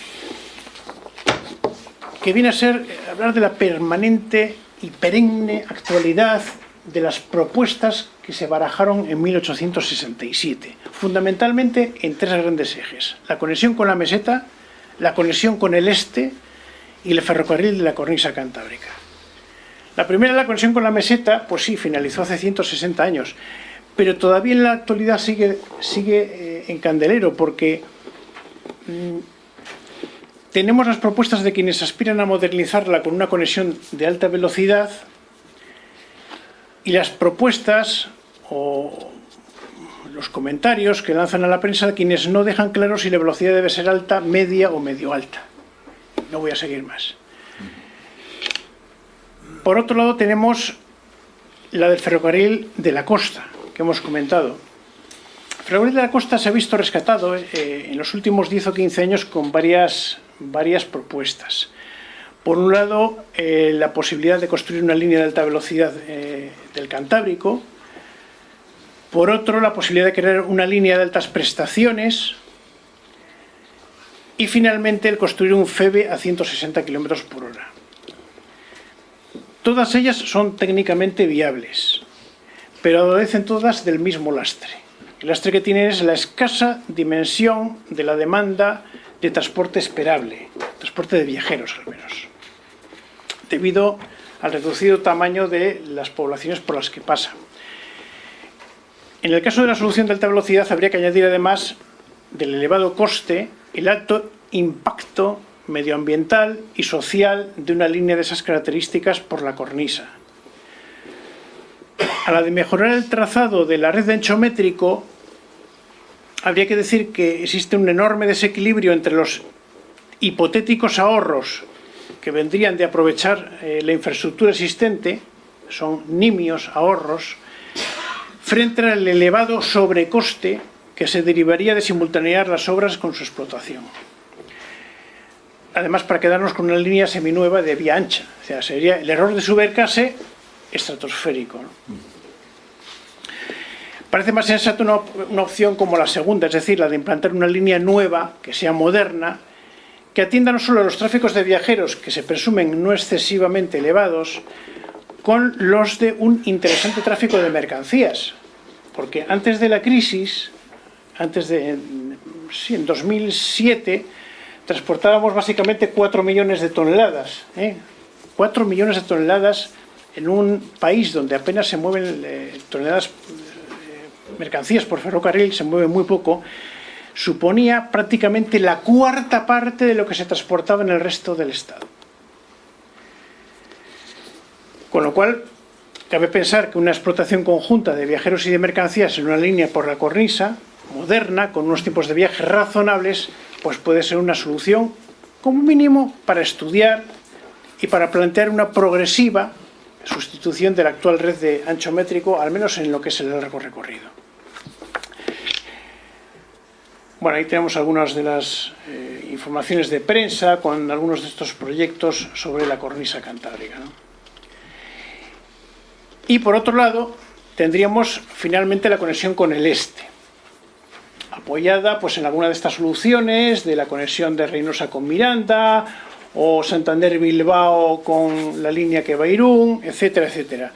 que viene a ser hablar de la permanente y perenne actualidad de las propuestas que se barajaron en 1867, fundamentalmente en tres grandes ejes. La conexión con la meseta, la conexión con el este y el ferrocarril de la cornisa cantábrica. La primera, la conexión con la meseta, pues sí, finalizó hace 160 años, pero todavía en la actualidad sigue, sigue eh, en candelero porque mm, tenemos las propuestas de quienes aspiran a modernizarla con una conexión de alta velocidad y las propuestas o los comentarios que lanzan a la prensa quienes no dejan claro si la velocidad debe ser alta, media o medio alta. No voy a seguir más. Por otro lado tenemos la del ferrocarril de la costa, que hemos comentado. El ferrocarril de la costa se ha visto rescatado eh, en los últimos 10 o 15 años con varias varias propuestas. Por un lado, eh, la posibilidad de construir una línea de alta velocidad eh, del Cantábrico. Por otro, la posibilidad de crear una línea de altas prestaciones. Y finalmente, el construir un FEBE a 160 km por hora. Todas ellas son técnicamente viables, pero adolecen todas del mismo lastre. El lastre que tienen es la escasa dimensión de la demanda de transporte esperable, transporte de viajeros al menos, debido al reducido tamaño de las poblaciones por las que pasa. En el caso de la solución de alta velocidad habría que añadir además del elevado coste el alto impacto medioambiental y social de una línea de esas características por la cornisa. A la de mejorar el trazado de la red de ancho métrico habría que decir que existe un enorme desequilibrio entre los hipotéticos ahorros que vendrían de aprovechar eh, la infraestructura existente, son nimios ahorros, frente al elevado sobrecoste que se derivaría de simultanear las obras con su explotación. Además, para quedarnos con una línea seminueva de vía ancha, o sea, sería el error de supercase estratosférico. Parece más sensato una, opción como la segunda, es decir, la de implantar una línea nueva, que sea moderna, que atienda no solo los tráficos de viajeros, que se presumen no excesivamente elevados, con los de un interesante tráfico de mercancías. Porque antes de la crisis, antes de, en, sí, en 2007, transportábamos básicamente 4 millones de toneladas. ¿eh? 4 millones de toneladas en un país donde apenas se mueven eh, toneladas, mercancías por ferrocarril, se mueve muy poco, suponía prácticamente la cuarta parte de lo que se transportaba en el resto del Estado. Con lo cual, cabe pensar que una explotación conjunta de viajeros y de mercancías en una línea por la cornisa, moderna, con unos tiempos de viaje razonables, pues puede ser una solución, como mínimo, para estudiar y para plantear una progresiva sustitución de la actual red de ancho métrico, al menos en lo que es el largo recorrido. Bueno, ahí tenemos algunas de las eh, informaciones de prensa con algunos de estos proyectos sobre la cornisa cantábrica. ¿no? Y por otro lado, tendríamos finalmente la conexión con el este, apoyada pues, en alguna de estas soluciones, de la conexión de Reynosa con Miranda, o Santander-Bilbao con la línea que va a Irún, etcétera, etcétera.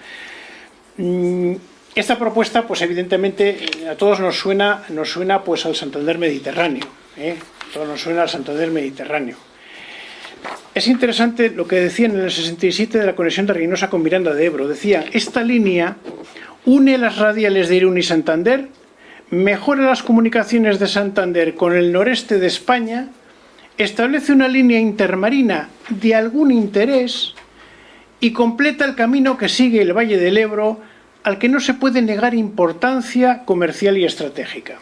Mm, esta propuesta, pues evidentemente, a todos nos suena, nos suena pues al Santander Mediterráneo, ¿eh? a todos nos suena al Santander Mediterráneo. Es interesante lo que decían en el 67 de la conexión de Reynosa con Miranda de Ebro. Decía, esta línea une las radiales de Irún y Santander, mejora las comunicaciones de Santander con el noreste de España, establece una línea intermarina de algún interés y completa el camino que sigue el Valle del Ebro al que no se puede negar importancia comercial y estratégica.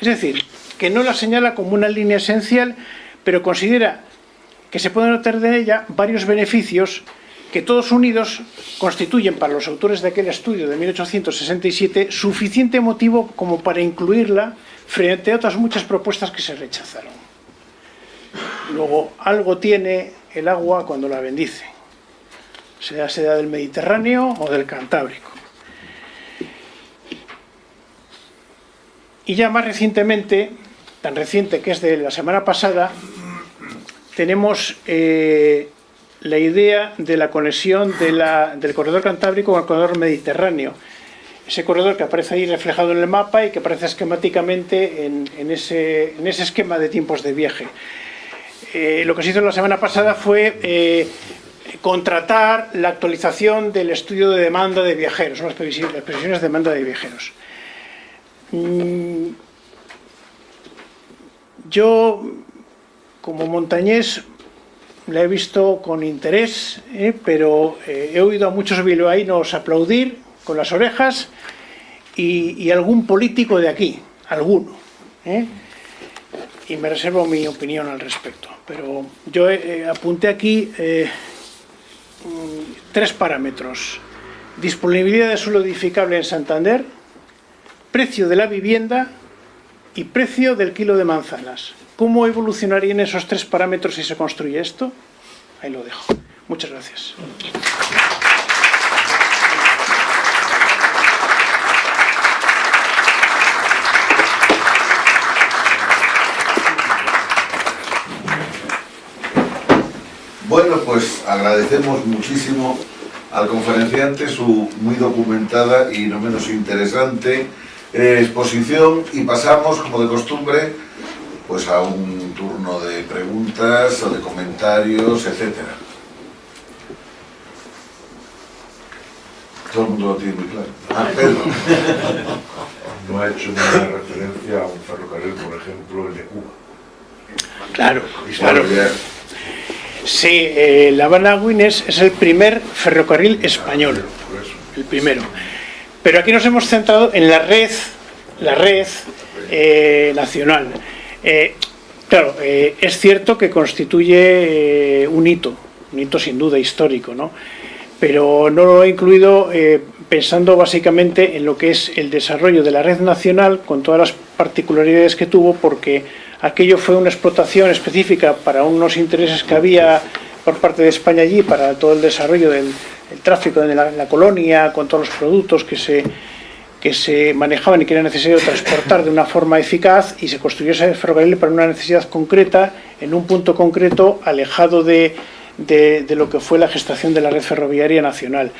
Es decir, que no la señala como una línea esencial, pero considera que se pueden obtener de ella varios beneficios que todos unidos constituyen para los autores de aquel estudio de 1867 suficiente motivo como para incluirla frente a otras muchas propuestas que se rechazaron. Luego, algo tiene el agua cuando la bendice, sea sea del Mediterráneo o del Cantábrico. Y ya más recientemente, tan reciente que es de la semana pasada, tenemos eh, la idea de la conexión del corredor cantábrico con el corredor mediterráneo. Ese corredor que aparece ahí reflejado en el mapa y que aparece esquemáticamente en, ese, esquema de tiempos de viaje. Eh, lo que se hizo la semana pasada fue eh, contratar la actualización del estudio de demanda de viajeros, las previsiones de demanda de viajeros. Mm, yo, como montañés, la he visto con interés, eh, pero eh, he oído a muchos bilbaínos aplaudir con las orejas y, algún político de aquí, alguno. ¿eh? Y me reservo mi opinión al respecto. Pero yo apunté aquí eh, tres parámetros. Disponibilidad de suelo edificable en Santander, precio de la vivienda y precio del kilo de manzanas. ¿Cómo evolucionarían esos tres parámetros si se construye esto? Ahí lo dejo. Muchas gracias. Bueno, pues agradecemos muchísimo al conferenciante su muy documentada y no menos interesante eh, exposición y pasamos, como de costumbre, pues a un turno de preguntas o de comentarios, etcétera. Todo el mundo lo tiene muy claro. Ah, Pedro. No ha hecho ninguna referencia a un ferrocarril, por ejemplo, el de Cuba. Claro, claro. Sí, eh, La Habana-Guines es el primer ferrocarril español, por eso. el primero. Pero aquí nos hemos centrado en la red, la red eh, nacional. Eh, claro, eh, es cierto que constituye un hito, un hito sin duda histórico, ¿no? Pero no lo he incluido pensando básicamente en lo que es el desarrollo de la red nacional con todas las particularidades que tuvo, porque aquello fue una explotación específica para unos intereses que había por parte de España allí para todo el desarrollo del el tráfico de la, la colonia, con todos los productos que se, que se manejaban y que era necesario transportar de una forma eficaz y se construyó ese ferrocarril para una necesidad concreta, en un punto concreto, alejado de, de, de lo que fue la gestación de la red ferroviaria nacional.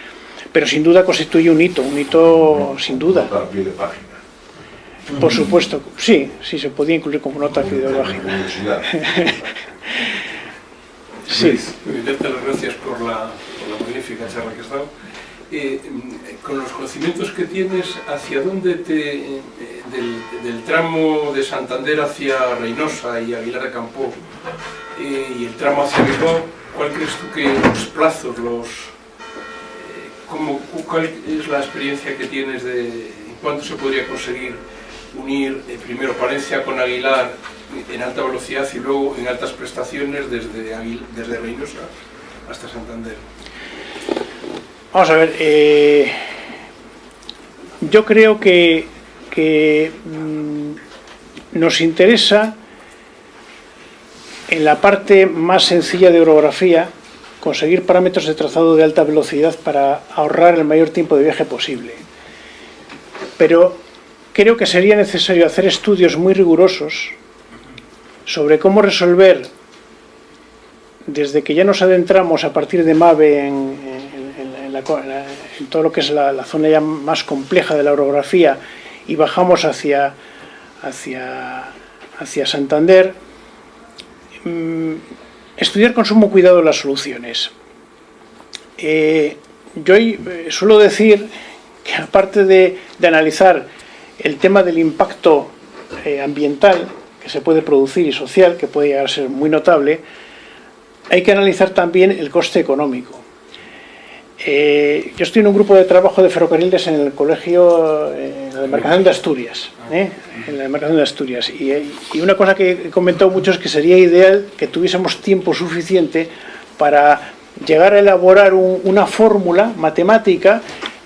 Pero sin duda constituye un hito, un hito sin duda. Por supuesto, sí, sí se podía incluir como nota filológica. Sí. Darte las gracias por la, magnífica charla que has dado. Eh, con los conocimientos que tienes, ¿hacia dónde te, eh, del, tramo de Santander hacia Reynosa y Aguilar de Campo eh, y el tramo hacia Bilbao, cuál crees tú que los plazos, los, cómo- cuál es la experiencia que tienes de cuánto se podría conseguir unir primero Palencia con Aguilar en alta velocidad y luego en altas prestaciones desde, desde Reynosa hasta Santander? Vamos a ver, eh, yo creo que, que, mm, nos interesa en la parte más sencilla de orografía conseguir parámetros de trazado de alta velocidad para ahorrar el mayor tiempo de viaje posible. Pero creo que sería necesario hacer estudios muy rigurosos sobre cómo resolver desde que ya nos adentramos a partir de MAVE en, todo lo que es la, zona ya más compleja de la orografía y bajamos hacia, hacia, hacia Santander, mm, estudiar con sumo cuidado las soluciones. Eh, yo eh, suelo decir que aparte de, de analizar el tema del impacto eh, ambiental que se puede producir y social, que puede llegar a ser muy notable, hay que analizar también el coste económico. Eh, yo estoy en un grupo de trabajo de ferrocarriles en el colegio, eh, en la demarcación de Asturias, ¿eh? en la demarcación de Asturias. Y, y una cosa que he comentado mucho es que sería ideal que tuviésemos tiempo suficiente para llegar a elaborar un- una fórmula matemática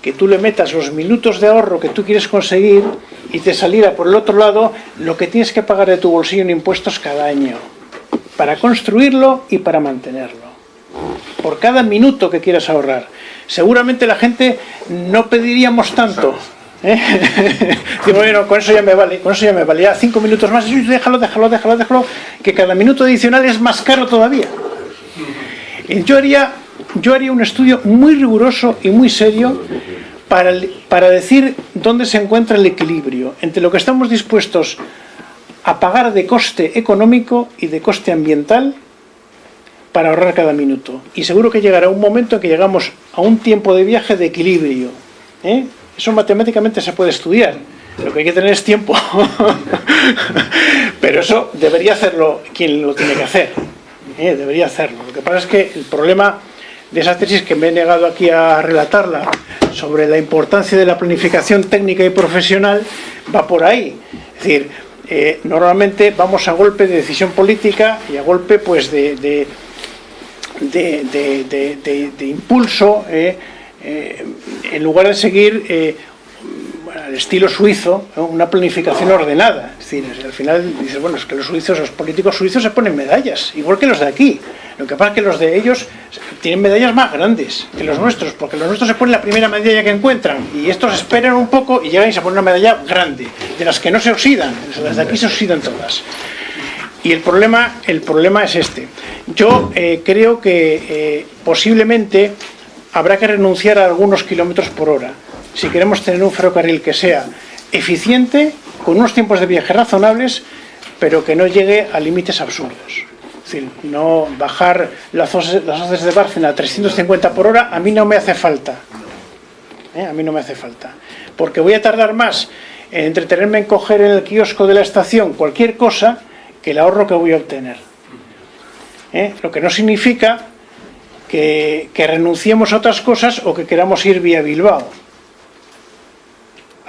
que tú le metas los minutos de ahorro que tú quieres conseguir y te saliera por el otro lado lo que tienes que pagar de tu bolsillo en impuestos cada año para construirlo y para mantenerlo. Por cada minuto que quieras ahorrar. Seguramente la gente no pediríamos tanto. ¿eh? Digo, bueno, con eso ya me vale, con eso ya me vale. Ya cinco minutos más, déjalo, déjalo, déjalo, déjalo, que cada minuto adicional es más caro todavía. Yo haría, yo haría un estudio muy riguroso y muy serio para, para decir dónde se encuentra el equilibrio entre lo que estamos dispuestos a pagar de coste económico y de coste ambiental para ahorrar cada minuto. Y seguro que llegará un momento en que llegamos a un tiempo de viaje de equilibrio. ¿eh? Eso matemáticamente se puede estudiar. Lo que hay que tener es tiempo. Pero eso debería hacerlo quien lo tiene que hacer. ¿eh? Debería hacerlo. Lo que pasa es que el problema de esa tesis que me he negado aquí a relatarla sobre la importancia de la planificación técnica y profesional va por ahí. Es decir, eh, normalmente vamos a golpe de decisión política y a golpe pues de, de, de, de- impulso eh, eh, en lugar de seguir al estilo suizo una planificación ordenada. Es decir al final dices bueno es que los suizos los políticos suizos se ponen medallas igual que los de aquí. Lo que pasa es que los de ellos tienen medallas más grandes que los nuestros porque los nuestros se ponen la primera medalla que encuentran y estos esperan un poco y llegan y se ponen una medalla grande de las que no se oxidan las de aquí se oxidan todas. Y el problema, el problema es este. Yo eh, creo que eh, posiblemente habrá que renunciar a algunos kilómetros por hora si queremos tener un ferrocarril que sea eficiente, con unos tiempos de viaje razonables, pero que no llegue a límites absurdos. Es decir, no bajar las hoces, de Bárcena a 350 por hora a mí no me hace falta. ¿eh? A mí no me hace falta. Porque voy a tardar más en entretenerme en coger en el kiosco de la estación cualquier cosa que el ahorro que voy a obtener. ¿Eh? Lo que no significa que, que renunciemos a otras cosas o que queramos ir vía Bilbao.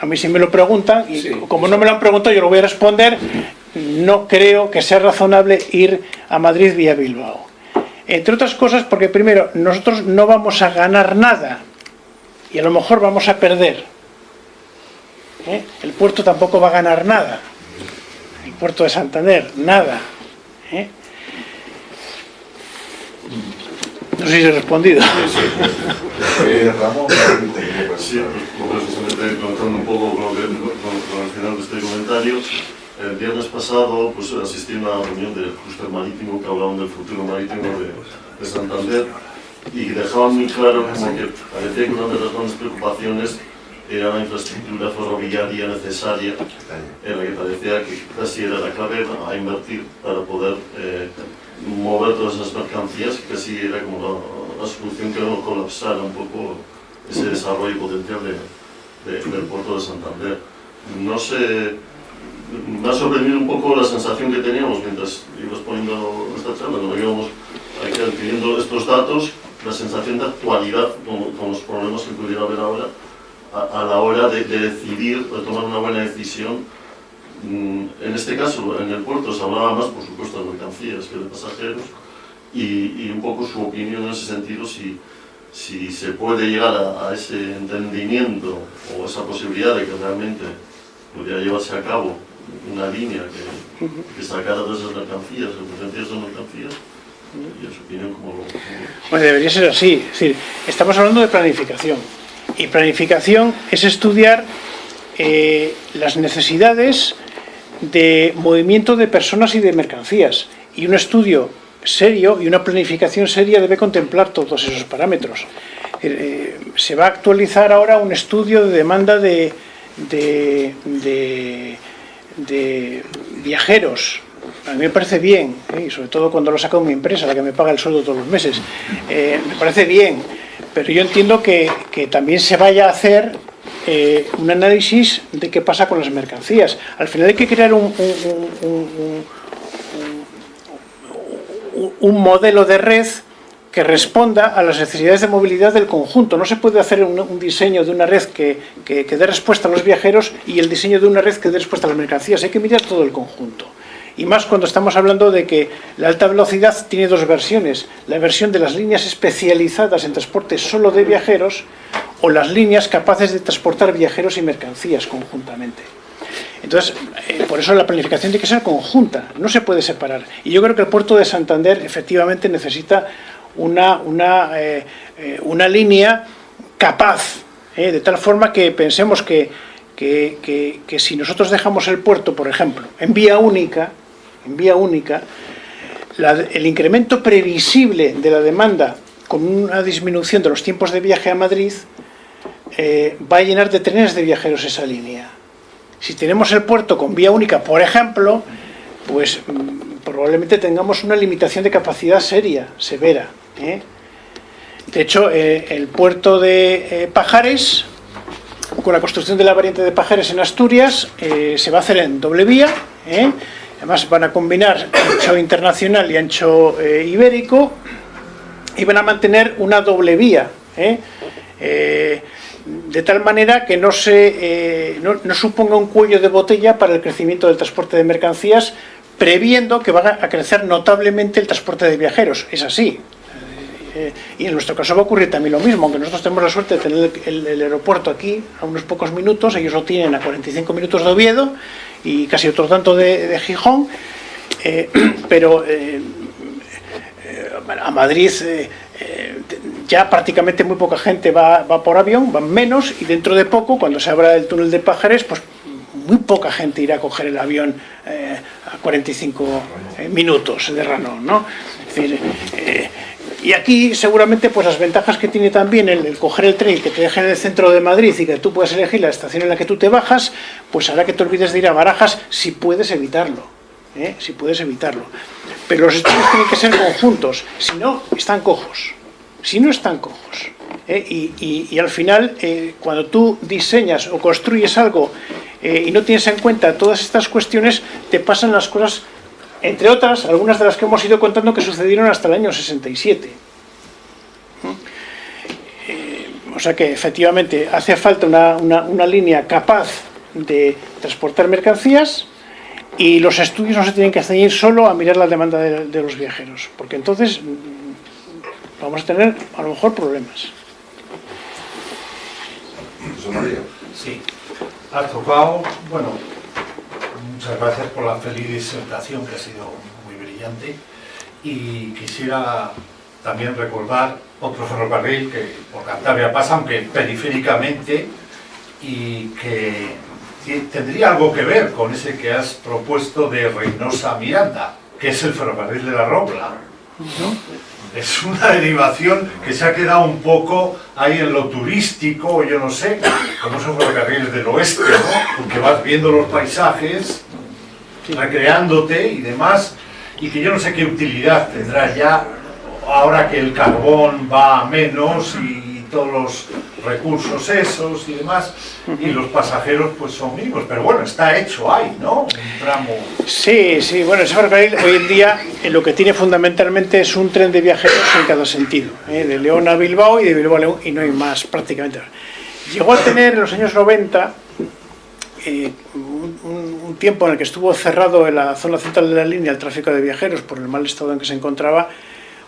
A mí si me lo preguntan, y Sí. como no me lo han preguntado yo lo voy a responder, no creo que sea razonable ir a Madrid vía Bilbao. Entre otras cosas porque primero, nosotros no vamos a ganar nada y a lo mejor vamos a perder. ¿Eh? El puerto tampoco va a ganar nada. El puerto de Santander, nada. ¿eh? No sé si he respondido. Eh, Ramón, permite que me Sí, pues precisamente contando un poco con, lo que- con- con el final de este comentario, el viernes pasado pues, asistí a una reunión del clúster marítimo que hablaban del futuro marítimo de, de Santander y dejaban muy claro como que parecía que una de las grandes preocupaciones era una infraestructura ferroviaria necesaria en la que parecía que casi era la clave a invertir para poder eh, mover todas esas mercancías, que casi era como la, solución que no colapsara un poco ese desarrollo potencial de, de- del puerto de Santander. No sé, me ha sorprendido un poco la sensación que teníamos mientras ibas poniendo esta charla, cuando íbamos adquiriendo estos datos, la sensación de actualidad con, los problemas que pudiera haber ahora a, a la hora de, de decidir, de tomar una buena decisión. Mm, En este caso, en el puerto se hablaba más, por supuesto, de mercancías que de pasajeros y, y un poco su opinión en ese sentido, si, si se puede llegar a, a ese entendimiento o esa posibilidad de que realmente pudiera llevarse a cabo una línea que, que sacara todas esas mercancías, o potencias esas mercancías, y su opinión, como lo... Bueno, debería ser así. Es decir, estamos hablando de planificación. Y planificación es estudiar eh, las necesidades de movimiento de personas y de mercancías. Y un estudio serio y una planificación seria debe contemplar todos esos parámetros. Eh, se va a actualizar ahora un estudio de demanda de, de, de- viajeros. A mí me parece bien, ¿eh? y sobre todo cuando lo saca mi empresa, la que me paga el sueldo todos los meses. Eh, me parece bien, pero yo entiendo que, que también se vaya a hacer eh, un análisis de qué pasa con las mercancías. Al final hay que crear un, modelo de red que responda a las necesidades de movilidad del conjunto. No se puede hacer un, diseño de una red que- que dé respuesta a los viajeros y el diseño de una red que dé respuesta a las mercancías. Hay que mirar todo el conjunto. Y más cuando estamos hablando de que la alta velocidad tiene dos versiones. La versión de las líneas especializadas en transporte solo de viajeros o las líneas capaces de transportar viajeros y mercancías conjuntamente. Entonces, eh, por eso la planificación tiene que ser conjunta, no se puede separar. Y yo creo que el puerto de Santander efectivamente necesita una, una, eh, eh, una línea capaz, de tal forma que pensemos que, que- que- que si nosotros dejamos el puerto, por ejemplo, en vía única, en vía única, el incremento previsible de la demanda con una disminución de los tiempos de viaje a Madrid eh, va a llenar de trenes de viajeros esa línea. Si tenemos el puerto con vía única, por ejemplo, pues mm, probablemente tengamos una limitación de capacidad seria, severa. ¿eh? De hecho, eh, el puerto de Pajares, con la construcción de la variante de Pajares en Asturias, se va a hacer en doble vía. Además, van a combinar ancho internacional y ancho ibérico y van a mantener una doble vía. De tal manera que no, se, eh, no, suponga un cuello de botella para el crecimiento del transporte de mercancías, previendo que va a crecer notablemente el transporte de viajeros. Es así. Eh, y en nuestro caso va a ocurrir también lo mismo, aunque nosotros tenemos la suerte de tener el, aeropuerto aquí a unos pocos minutos, ellos lo tienen a 45 minutos de Oviedo y casi otro tanto de, Gijón, eh, pero a Madrid eh, ya prácticamente muy poca gente va, va por avión, van menos, y dentro de poco, cuando se abra el túnel de Pájares, pues muy poca gente irá a coger el avión eh, a 45 eh, minutos de Ranón, ¿no? Eh, y aquí seguramente pues las ventajas que tiene también el, el coger el tren que te dejen en el centro de Madrid y que tú puedas elegir la estación en la que tú te bajas, pues hará que te olvides de ir a Barajas si puedes evitarlo. ¿Eh? Si puedes evitarlo. Pero los estudios tienen que ser conjuntos, si no, están cojos. Si no, están cojos. ¿eh? Y, y- al final, eh, cuando tú diseñas o construyes algo y no tienes en cuenta todas estas cuestiones, te pasan las cosas, entre otras, algunas de las que hemos ido contando que sucedieron hasta el año 67. Eh, o sea que efectivamente hace falta una, una- una línea capaz de transportar mercancías y los estudios no se tienen que ceñir solo a mirar la demanda de, de los viajeros, porque entonces mm, vamos a tener a lo mejor problemas. Sí, has tocado, bueno, muchas gracias por la feliz disertación que ha sido muy brillante. Y quisiera también recordar otro ferrocarril que por Cantabria pasa, aunque periféricamente, y que tendría algo que ver con ese que has propuesto de Reynosa Miranda, que es el ferrocarril de la Robla. Es una derivación que se ha quedado un poco ahí en lo turístico, yo no sé, como esos ferrocarriles del oeste, ¿no? Porque vas viendo los paisajes, recreándote y demás, y que yo no sé qué utilidad tendrá ya ahora que el carbón va a menos y todos los recursos esos y demás, y los pasajeros pues son mínimos, pero bueno, está hecho ahí, ¿no? Un tramo... Sí, sí, bueno, ese ferrocarril hoy en día eh, lo que tiene fundamentalmente es un tren de viajeros en cada sentido, eh, de León a Bilbao y de Bilbao a León, y no hay más prácticamente. Llegó a tener en los años 90 eh, un, un- un tiempo en el que estuvo cerrado en la zona central de la línea el tráfico de viajeros por el mal estado en que se encontraba,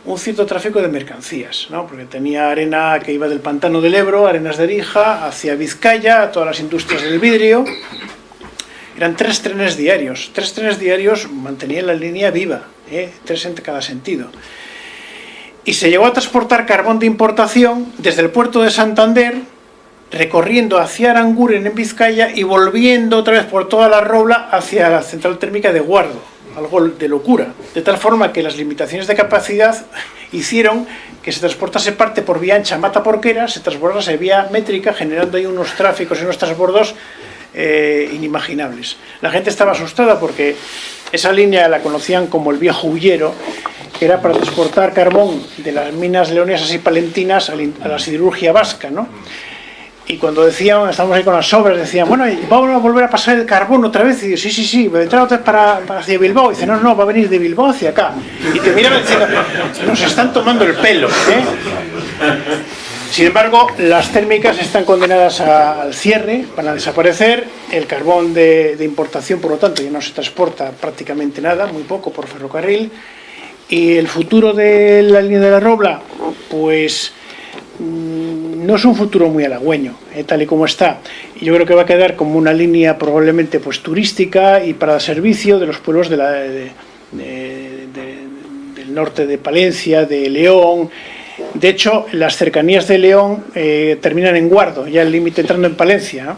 un cierto tráfico de mercancías, ¿no? porque tenía arena que iba del pantano del Ebro, arenas de Rija, hacia Vizcaya, a todas las industrias del vidrio. Eran tres trenes diarios. Tres trenes diarios mantenían la línea viva, ¿eh? tres en cada sentido. Y se llegó a transportar carbón de importación desde el puerto de Santander, recorriendo hacia Aranguren en Vizcaya y volviendo otra vez por toda la Robla hacia la central térmica de Guardo. Algo de locura. De tal forma que las limitaciones de capacidad hicieron que se transportase parte por vía ancha Mata Porquera, se transportase vía métrica, generando ahí unos tráficos y unos transbordos eh, inimaginables. La gente estaba asustada porque esa línea la conocían como el viejo huyero, que era para transportar carbón de las minas leonesas y palentinas a la siderurgia vasca, ¿no? Y cuando decían, estábamos ahí con las obras, decían, bueno, ¿y vamos a volver a pasar el carbón otra vez. Y digo, sí, sí, sí, vendrá otra vez para, hacia Bilbao. Y dice, no, no, va a venir de Bilbao hacia acá. Y te diciendo, nos están tomando el pelo. ¿eh? Sin embargo, las térmicas están condenadas al cierre, van a desaparecer. El carbón de, de importación, por lo tanto, ya no se transporta prácticamente nada, muy poco por ferrocarril. Y el futuro de la línea de la Robla, pues no es un futuro muy halagüeño, eh, tal y como está. Y yo creo que va a quedar como una línea probablemente pues turística y para servicio de los pueblos del norte de Palencia, de León. De hecho, las cercanías de León eh, terminan en Guardo, ya el límite entrando en Palencia.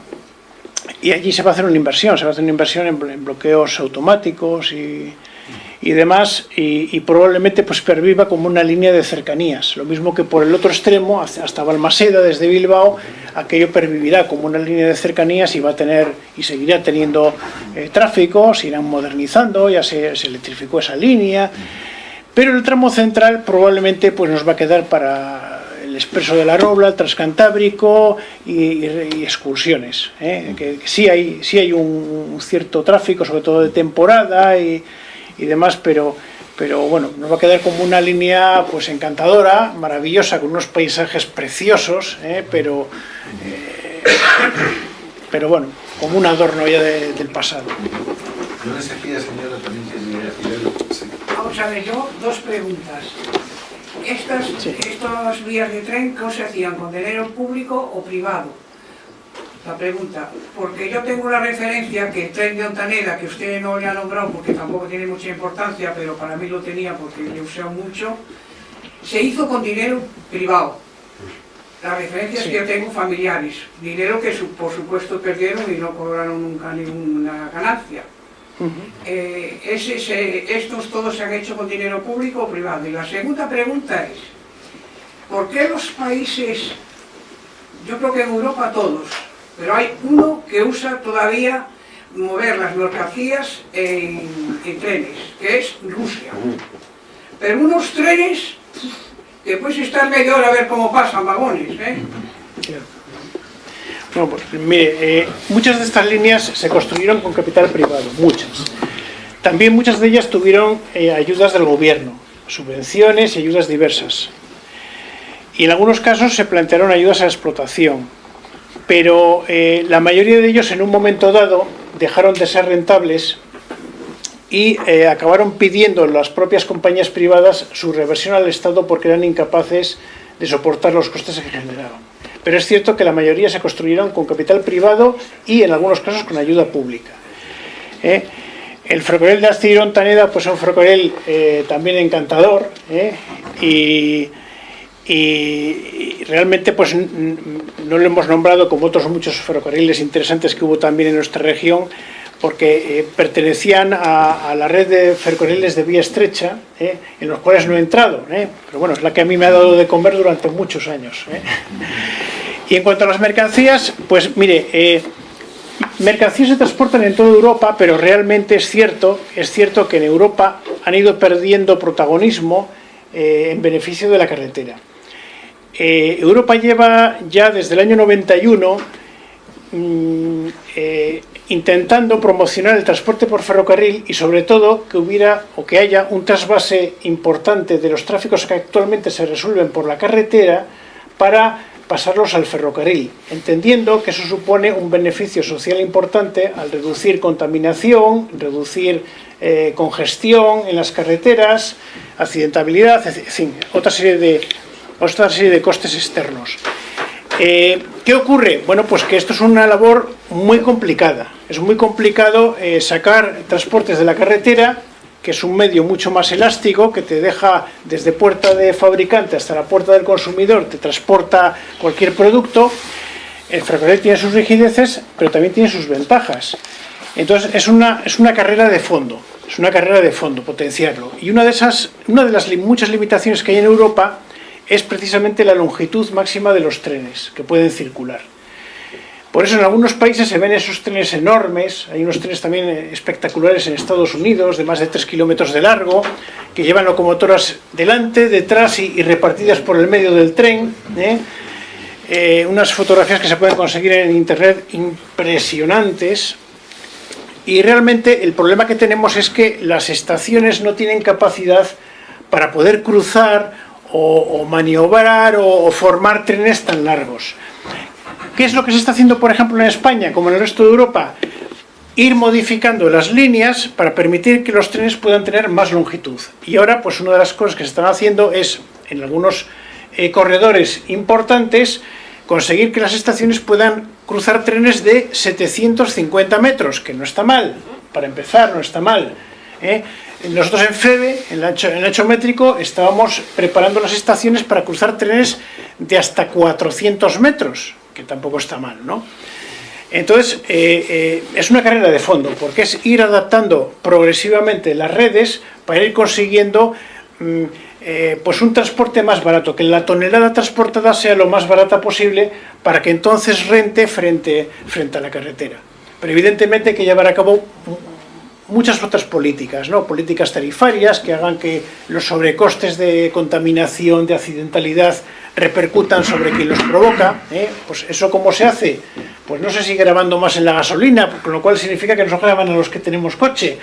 Y allí se va a hacer una inversión, se va a hacer una inversión en, en bloqueos automáticos y, y demás, y, probablemente pues perviva como una línea de cercanías. Lo mismo que por el otro extremo, hasta Balmaseda, desde Bilbao, aquello pervivirá como una línea de cercanías y va a tener y seguirá teniendo eh, tráfico, se irán modernizando, ya se, electrificó esa línea, pero el tramo central probablemente pues nos va a quedar para el expreso de la Robla, el transcantábrico y, excursiones. ¿eh? Que, sí hay, sí hay un, cierto tráfico, sobre todo de temporada y demás, pero, pero bueno, nos va a quedar como una línea pues encantadora, maravillosa, con unos paisajes preciosos, ¿eh? pero, eh, pero bueno, como un adorno ya de- del pasado. Vamos a ver, yo dos preguntas. Estas, Sí. Estos vías de tren, ¿qué se hacían? ¿Con dinero público o privado? La pregunta, porque yo tengo una referencia que el tren de Ontaneda, que usted no le ha nombrado porque tampoco tiene mucha importancia, pero para mí lo tenía porque le usado mucho, se hizo con dinero privado. Las referencias Sí. que yo tengo familiares, dinero que por supuesto perdieron y no cobraron nunca ninguna ganancia. Eh, ese- estos todos se han hecho con dinero público o privado. Y la segunda pregunta es, ¿por qué los países, yo creo que en Europa todos, pero hay uno que usa todavía mover las mercancías en, en trenes, que es Rusia? Pero unos trenes que puedes estar media hora a ver cómo pasan vagones, ¿eh? Bueno, pues mire, eh, muchas de estas líneas se construyeron con capital privado, muchas. También muchas de ellas tuvieron eh, ayudas del gobierno, subvenciones y ayudas diversas. Y en algunos casos se plantearon ayudas a la explotación. Pero eh, la mayoría de ellos en un momento dado dejaron de ser rentables y eh, acabaron pidiendo las propias compañías privadas su reversión al Estado porque eran incapaces de soportar los costes que generaban. Pero es cierto que la mayoría se construyeron con capital privado y en algunos casos con ayuda pública. ¿eh? El ferrocarril de Astillero Taneda pues es un ferrocarril eh, también encantador ¿eh? y, y- realmente pues no lo hemos nombrado como otros muchos ferrocarriles interesantes que hubo también en nuestra región porque eh, pertenecían a, la red de ferrocarriles de vía estrecha, eh, en los cuales no he entrado, eh, pero bueno, es la que a mí me ha dado de comer durante muchos años. Y en cuanto a las mercancías, pues mire, mercancías se transportan en toda Europa, pero realmente es cierto, es cierto que en Europa han ido perdiendo protagonismo en beneficio de la carretera. Eh, Europa lleva ya desde el año 91 mm, eh, intentando promocionar el transporte por ferrocarril y sobre todo que hubiera o que haya un trasvase importante de los tráficos que actualmente se resuelven por la carretera para pasarlos al ferrocarril, entendiendo que eso supone un beneficio social importante al reducir contaminación, reducir eh, congestión en las carreteras, accidentabilidad, en fin, otra serie de, otra serie de costes externos. Eh, ¿Qué ocurre? Bueno, pues que esto es una labor muy complicada. Es muy complicado eh, sacar transportes de la carretera, que es un medio mucho más elástico, que te deja desde puerta de fabricante hasta la puerta del consumidor, te transporta cualquier producto. El ferrocarril tiene sus rigideces, pero también tiene sus ventajas. Entonces es una, es una carrera de fondo, es una carrera de fondo, potenciarlo. Y una de, esas, una de las muchas limitaciones que hay en Europa es precisamente la longitud máxima de los trenes que pueden circular. Por eso en algunos países se ven esos trenes enormes, hay unos trenes también espectaculares en Estados Unidos, de más de 3 kilómetros de largo, que llevan locomotoras delante, detrás y, repartidas por el medio del tren. ¿eh? Eh, unas fotografías que se pueden conseguir en internet impresionantes. Y realmente el problema que tenemos es que las estaciones no tienen capacidad para poder cruzar o, o maniobrar o, o formar trenes tan largos. ¿Qué es lo que se está haciendo, por ejemplo, en España, como en el resto de Europa? Ir modificando las líneas para permitir que los trenes puedan tener más longitud. Y ahora, pues una de las cosas que se están haciendo es, en algunos eh, corredores importantes, conseguir que las estaciones puedan cruzar trenes de 750 metros, que no está mal, para empezar, no está mal. ¿eh? Nosotros en FEBE, en el, ancho, en el ancho métrico, estábamos preparando las estaciones para cruzar trenes de hasta 400 metros, que tampoco está mal, ¿no? Entonces, eh, eh, es una carrera de fondo, porque es ir adaptando progresivamente las redes para ir consiguiendo mm, eh, pues un transporte más barato, que la tonelada transportada sea lo más barata posible para que entonces rente frente, frente a la carretera. Pero evidentemente hay que llevar a cabo muchas otras políticas, ¿no? políticas tarifarias que hagan que los sobrecostes de contaminación, de accidentalidad, repercutan sobre quien los provoca. ¿eh? Pues eso cómo se hace, pues no se sigue grabando más en la gasolina, con lo cual significa que nos graban a los que tenemos coche,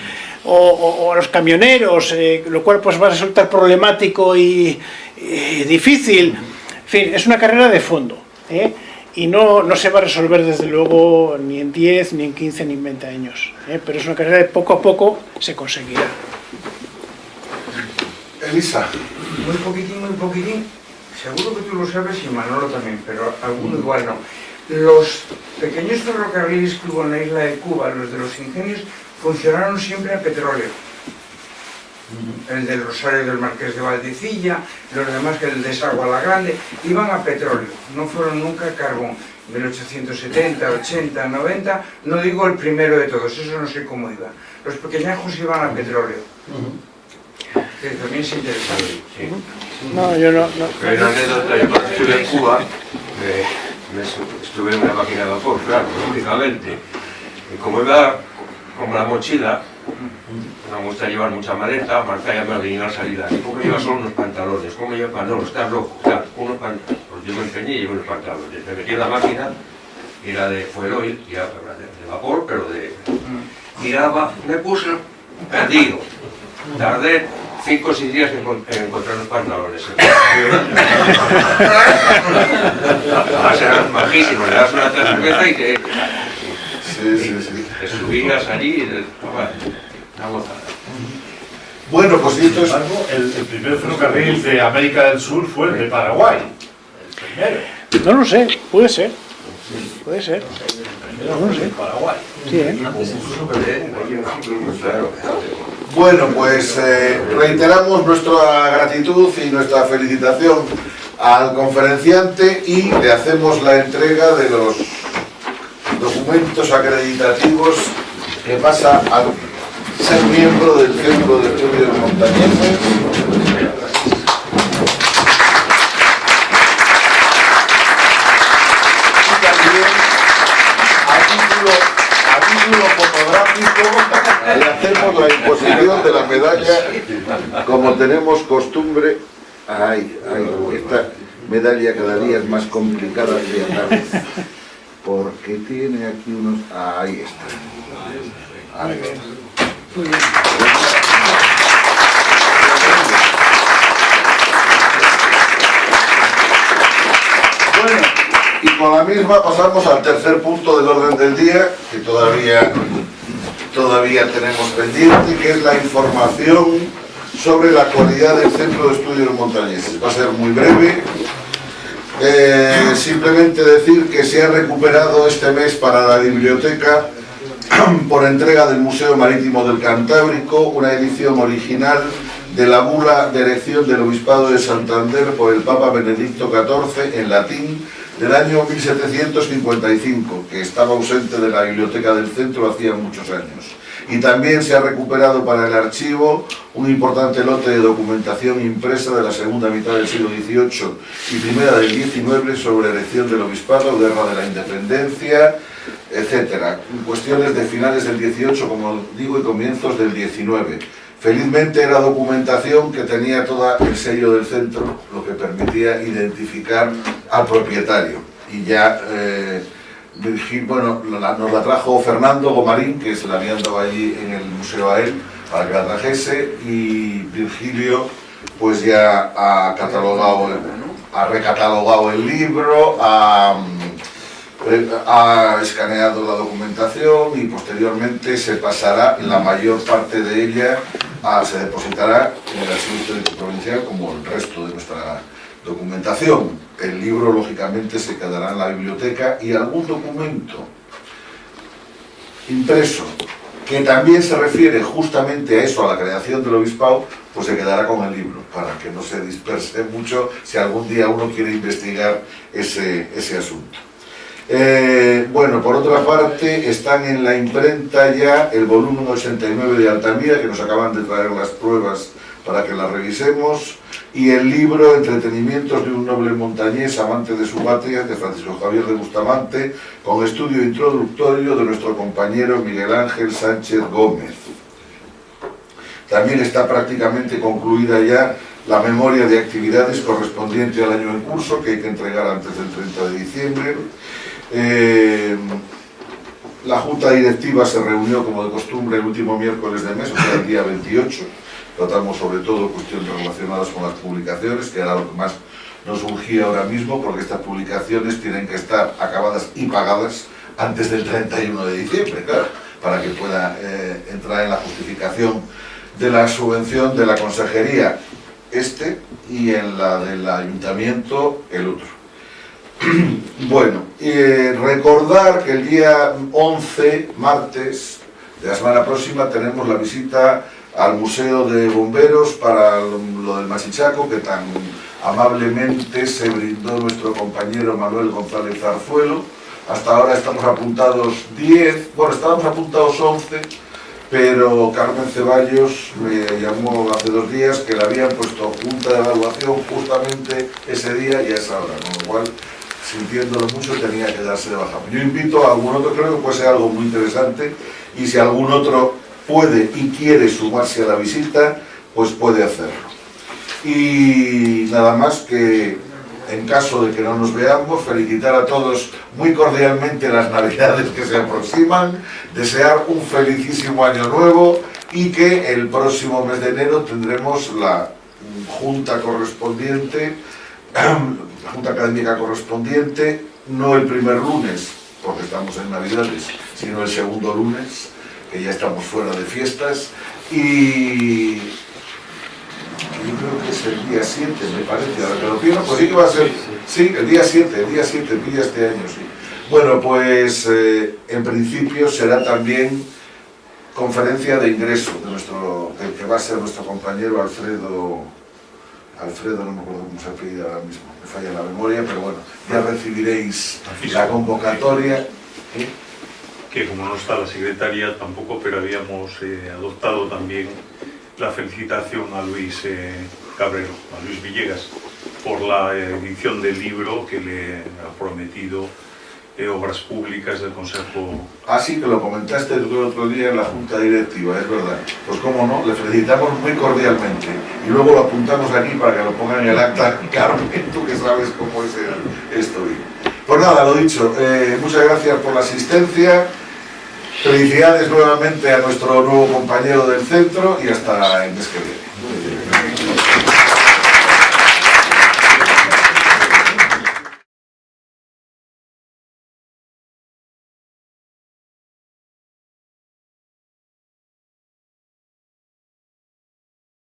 o, a los camioneros, eh, lo cual pues va a resultar problemático y, y, difícil. En fin, es una carrera de fondo. ¿eh? Y no, no, se va a resolver desde luego ni en 10, ni en 15, ni en 20 años. ¿eh? Pero es una carrera de poco a poco se conseguirá. Elisa. Muy poquitín, muy poquitín. Seguro que tú lo sabes y Manolo también, pero alguno igual no. Los pequeños ferrocarriles que hubo en la isla de Cuba, los de los ingenios, funcionaron siempre a petróleo. El del Rosario del Marqués de Valdecilla, los demás que el de Sagua la Grande, iban a petróleo, no fueron nunca a carbón. 1870, 80, 90, no digo el primero de todos, eso no sé cómo iba. Los pequeñajos iban a petróleo. Que también es interesante. Sí. No, yo no. no. Hay una anécdota, yo cuando estuve en Cuba, eh, me estuve en una máquina de vapor, claro, lógicamente. Y como iba con la mochila, no me gusta llevar mucha maleta, Marta ya me ordenó la salida. ¿Y cómo lleva solo unos pantalones? ¿Cómo lleva pantalones? Estás loco. Claro, unos pantalones. Pues yo me empeñé y llevo unos pantalones. Me metí en la máquina, y era de fuel oil, y era de vapor, pero de... Miraba, me puse perdido. Tardé cinco o seis días en, en encontrar los pantalones. Va a ser majísimo, le das una cerveza y te... Sí, sí, sí. Te subías allí y... Bueno, pues esto es... El, el primer ferrocarril de América del Sur fue el de Paraguay. El primero. No lo sé, puede ser. Puede ser. No lo sé. Paraguay. Sí, ¿eh? Bueno, pues eh, reiteramos nuestra gratitud y nuestra felicitación al conferenciante y le hacemos la entrega de los documentos acreditativos que pasa a ser miembro del Centro de Estudios Montañeses. Le hacemos la imposición de la medalla como tenemos costumbre. Ay, ay, esta medalla cada día es más complicada que andar porque tiene aquí unos... Ahí está. Ahí está. Bueno, y con la misma pasamos al tercer punto del orden del día, que todavía, todavía tenemos pendiente, que es la información sobre la actualidad del Centro de Estudios Montañeses. Va a ser muy breve, eh, simplemente decir que se ha recuperado este mes para la biblioteca por entrega del Museo Marítimo del Cantábrico una edición original de la bula de elección del Obispado de Santander por el Papa Benedicto XIV en latín del año 1755, que estaba ausente de la biblioteca del centro hacía muchos años. Y también se ha recuperado para el archivo un importante lote de documentación impresa de la segunda mitad del siglo XVIII y primera del XIX sobre elección del obispado, guerra de la independencia, etcétera. Cuestiones de finales del XVIII, como digo, y comienzos del XIX. Felizmente era documentación que tenía todo el sello del centro, lo que permitía identificar al propietario. Y ya... Eh, bueno, nos la trajo Fernando Gomarín, que se la habían dado allí en el museo a él, para que la trajese, y Virgilio pues ya ha catalogado, ha recatalogado el libro, ha, ha escaneado la documentación y posteriormente se pasará la mayor parte de ella, a, se depositará en el Archivo Provincial como el resto de nuestra documentación. El libro, lógicamente, se quedará en la biblioteca y algún documento impreso que también se refiere justamente a eso, a la creación del obispado, pues se quedará con el libro, para que no se disperse mucho si algún día uno quiere investigar ese, ese asunto. Eh, bueno, por otra parte, están en la imprenta ya el volumen 89 de Altamira, que nos acaban de traer las pruebas para que las revisemos, y el libro Entretenimientos de un noble montañés amante de su patria, de Francisco Javier de Bustamante, con estudio introductorio de nuestro compañero Miguel Ángel Sánchez Gómez. También está prácticamente concluida ya la memoria de actividades correspondiente al año en curso, que hay que entregar antes del 30 de diciembre. Eh, la Junta Directiva se reunió, como de costumbre, el último miércoles de mes, o sea, el día 28, Tratamos sobre todo cuestiones relacionadas con las publicaciones, que era lo que más nos urgía ahora mismo, porque estas publicaciones tienen que estar acabadas y pagadas antes del 31 de diciembre, claro, para que pueda eh, entrar en la justificación de la subvención de la consejería este y en la del ayuntamiento el otro. bueno, eh, recordar que el día 11, martes de la semana próxima, tenemos la visita al Museo de Bomberos para lo del Masichaco, que tan amablemente se brindó nuestro compañero Manuel González Zarzuelo. Hasta ahora estamos apuntados 10, bueno, estábamos apuntados 11, pero Carmen Ceballos me llamó hace dos días que le habían puesto junta de evaluación justamente ese día y a esa hora, con lo cual, sintiéndolo mucho, tenía que darse de baja. Yo invito a algún otro, creo que puede ser algo muy interesante, y si algún otro puede y quiere sumarse a la visita, pues puede hacerlo. Y nada más que, en caso de que no nos veamos, felicitar a todos muy cordialmente las navidades que se aproximan, desear un felicísimo año nuevo y que el próximo mes de enero tendremos la junta correspondiente, la junta académica correspondiente, no el primer lunes, porque estamos en navidades, sino el segundo lunes, que ya estamos fuera de fiestas, y yo creo que es el día 7, me parece, ahora que lo pienso, pues sí que va a ser, sí, el día 7, el día 7, el día este año, sí. Bueno, pues eh, en principio será también conferencia de ingreso de nuestro, del que va a ser nuestro compañero Alfredo, Alfredo, no me acuerdo cómo se apellida ahora mismo, me falla la memoria, pero bueno, ya recibiréis la convocatoria. ¿eh? que como no está la secretaria tampoco, pero habíamos eh, adoptado también la felicitación a Luis eh, Cabrero, a Luis Villegas, por la edición del libro que le ha prometido eh, Obras Públicas del Consejo. Así que lo comentaste el otro día en la Junta Directiva, es verdad. Pues cómo no, le felicitamos muy cordialmente. Y luego lo apuntamos aquí para que lo pongan en el acta. Carmen, tú que sabes cómo es el- esto. Pues nada, lo dicho, eh, muchas gracias por la asistencia. Felicidades nuevamente a nuestro nuevo compañero del centro y hasta el mes que viene.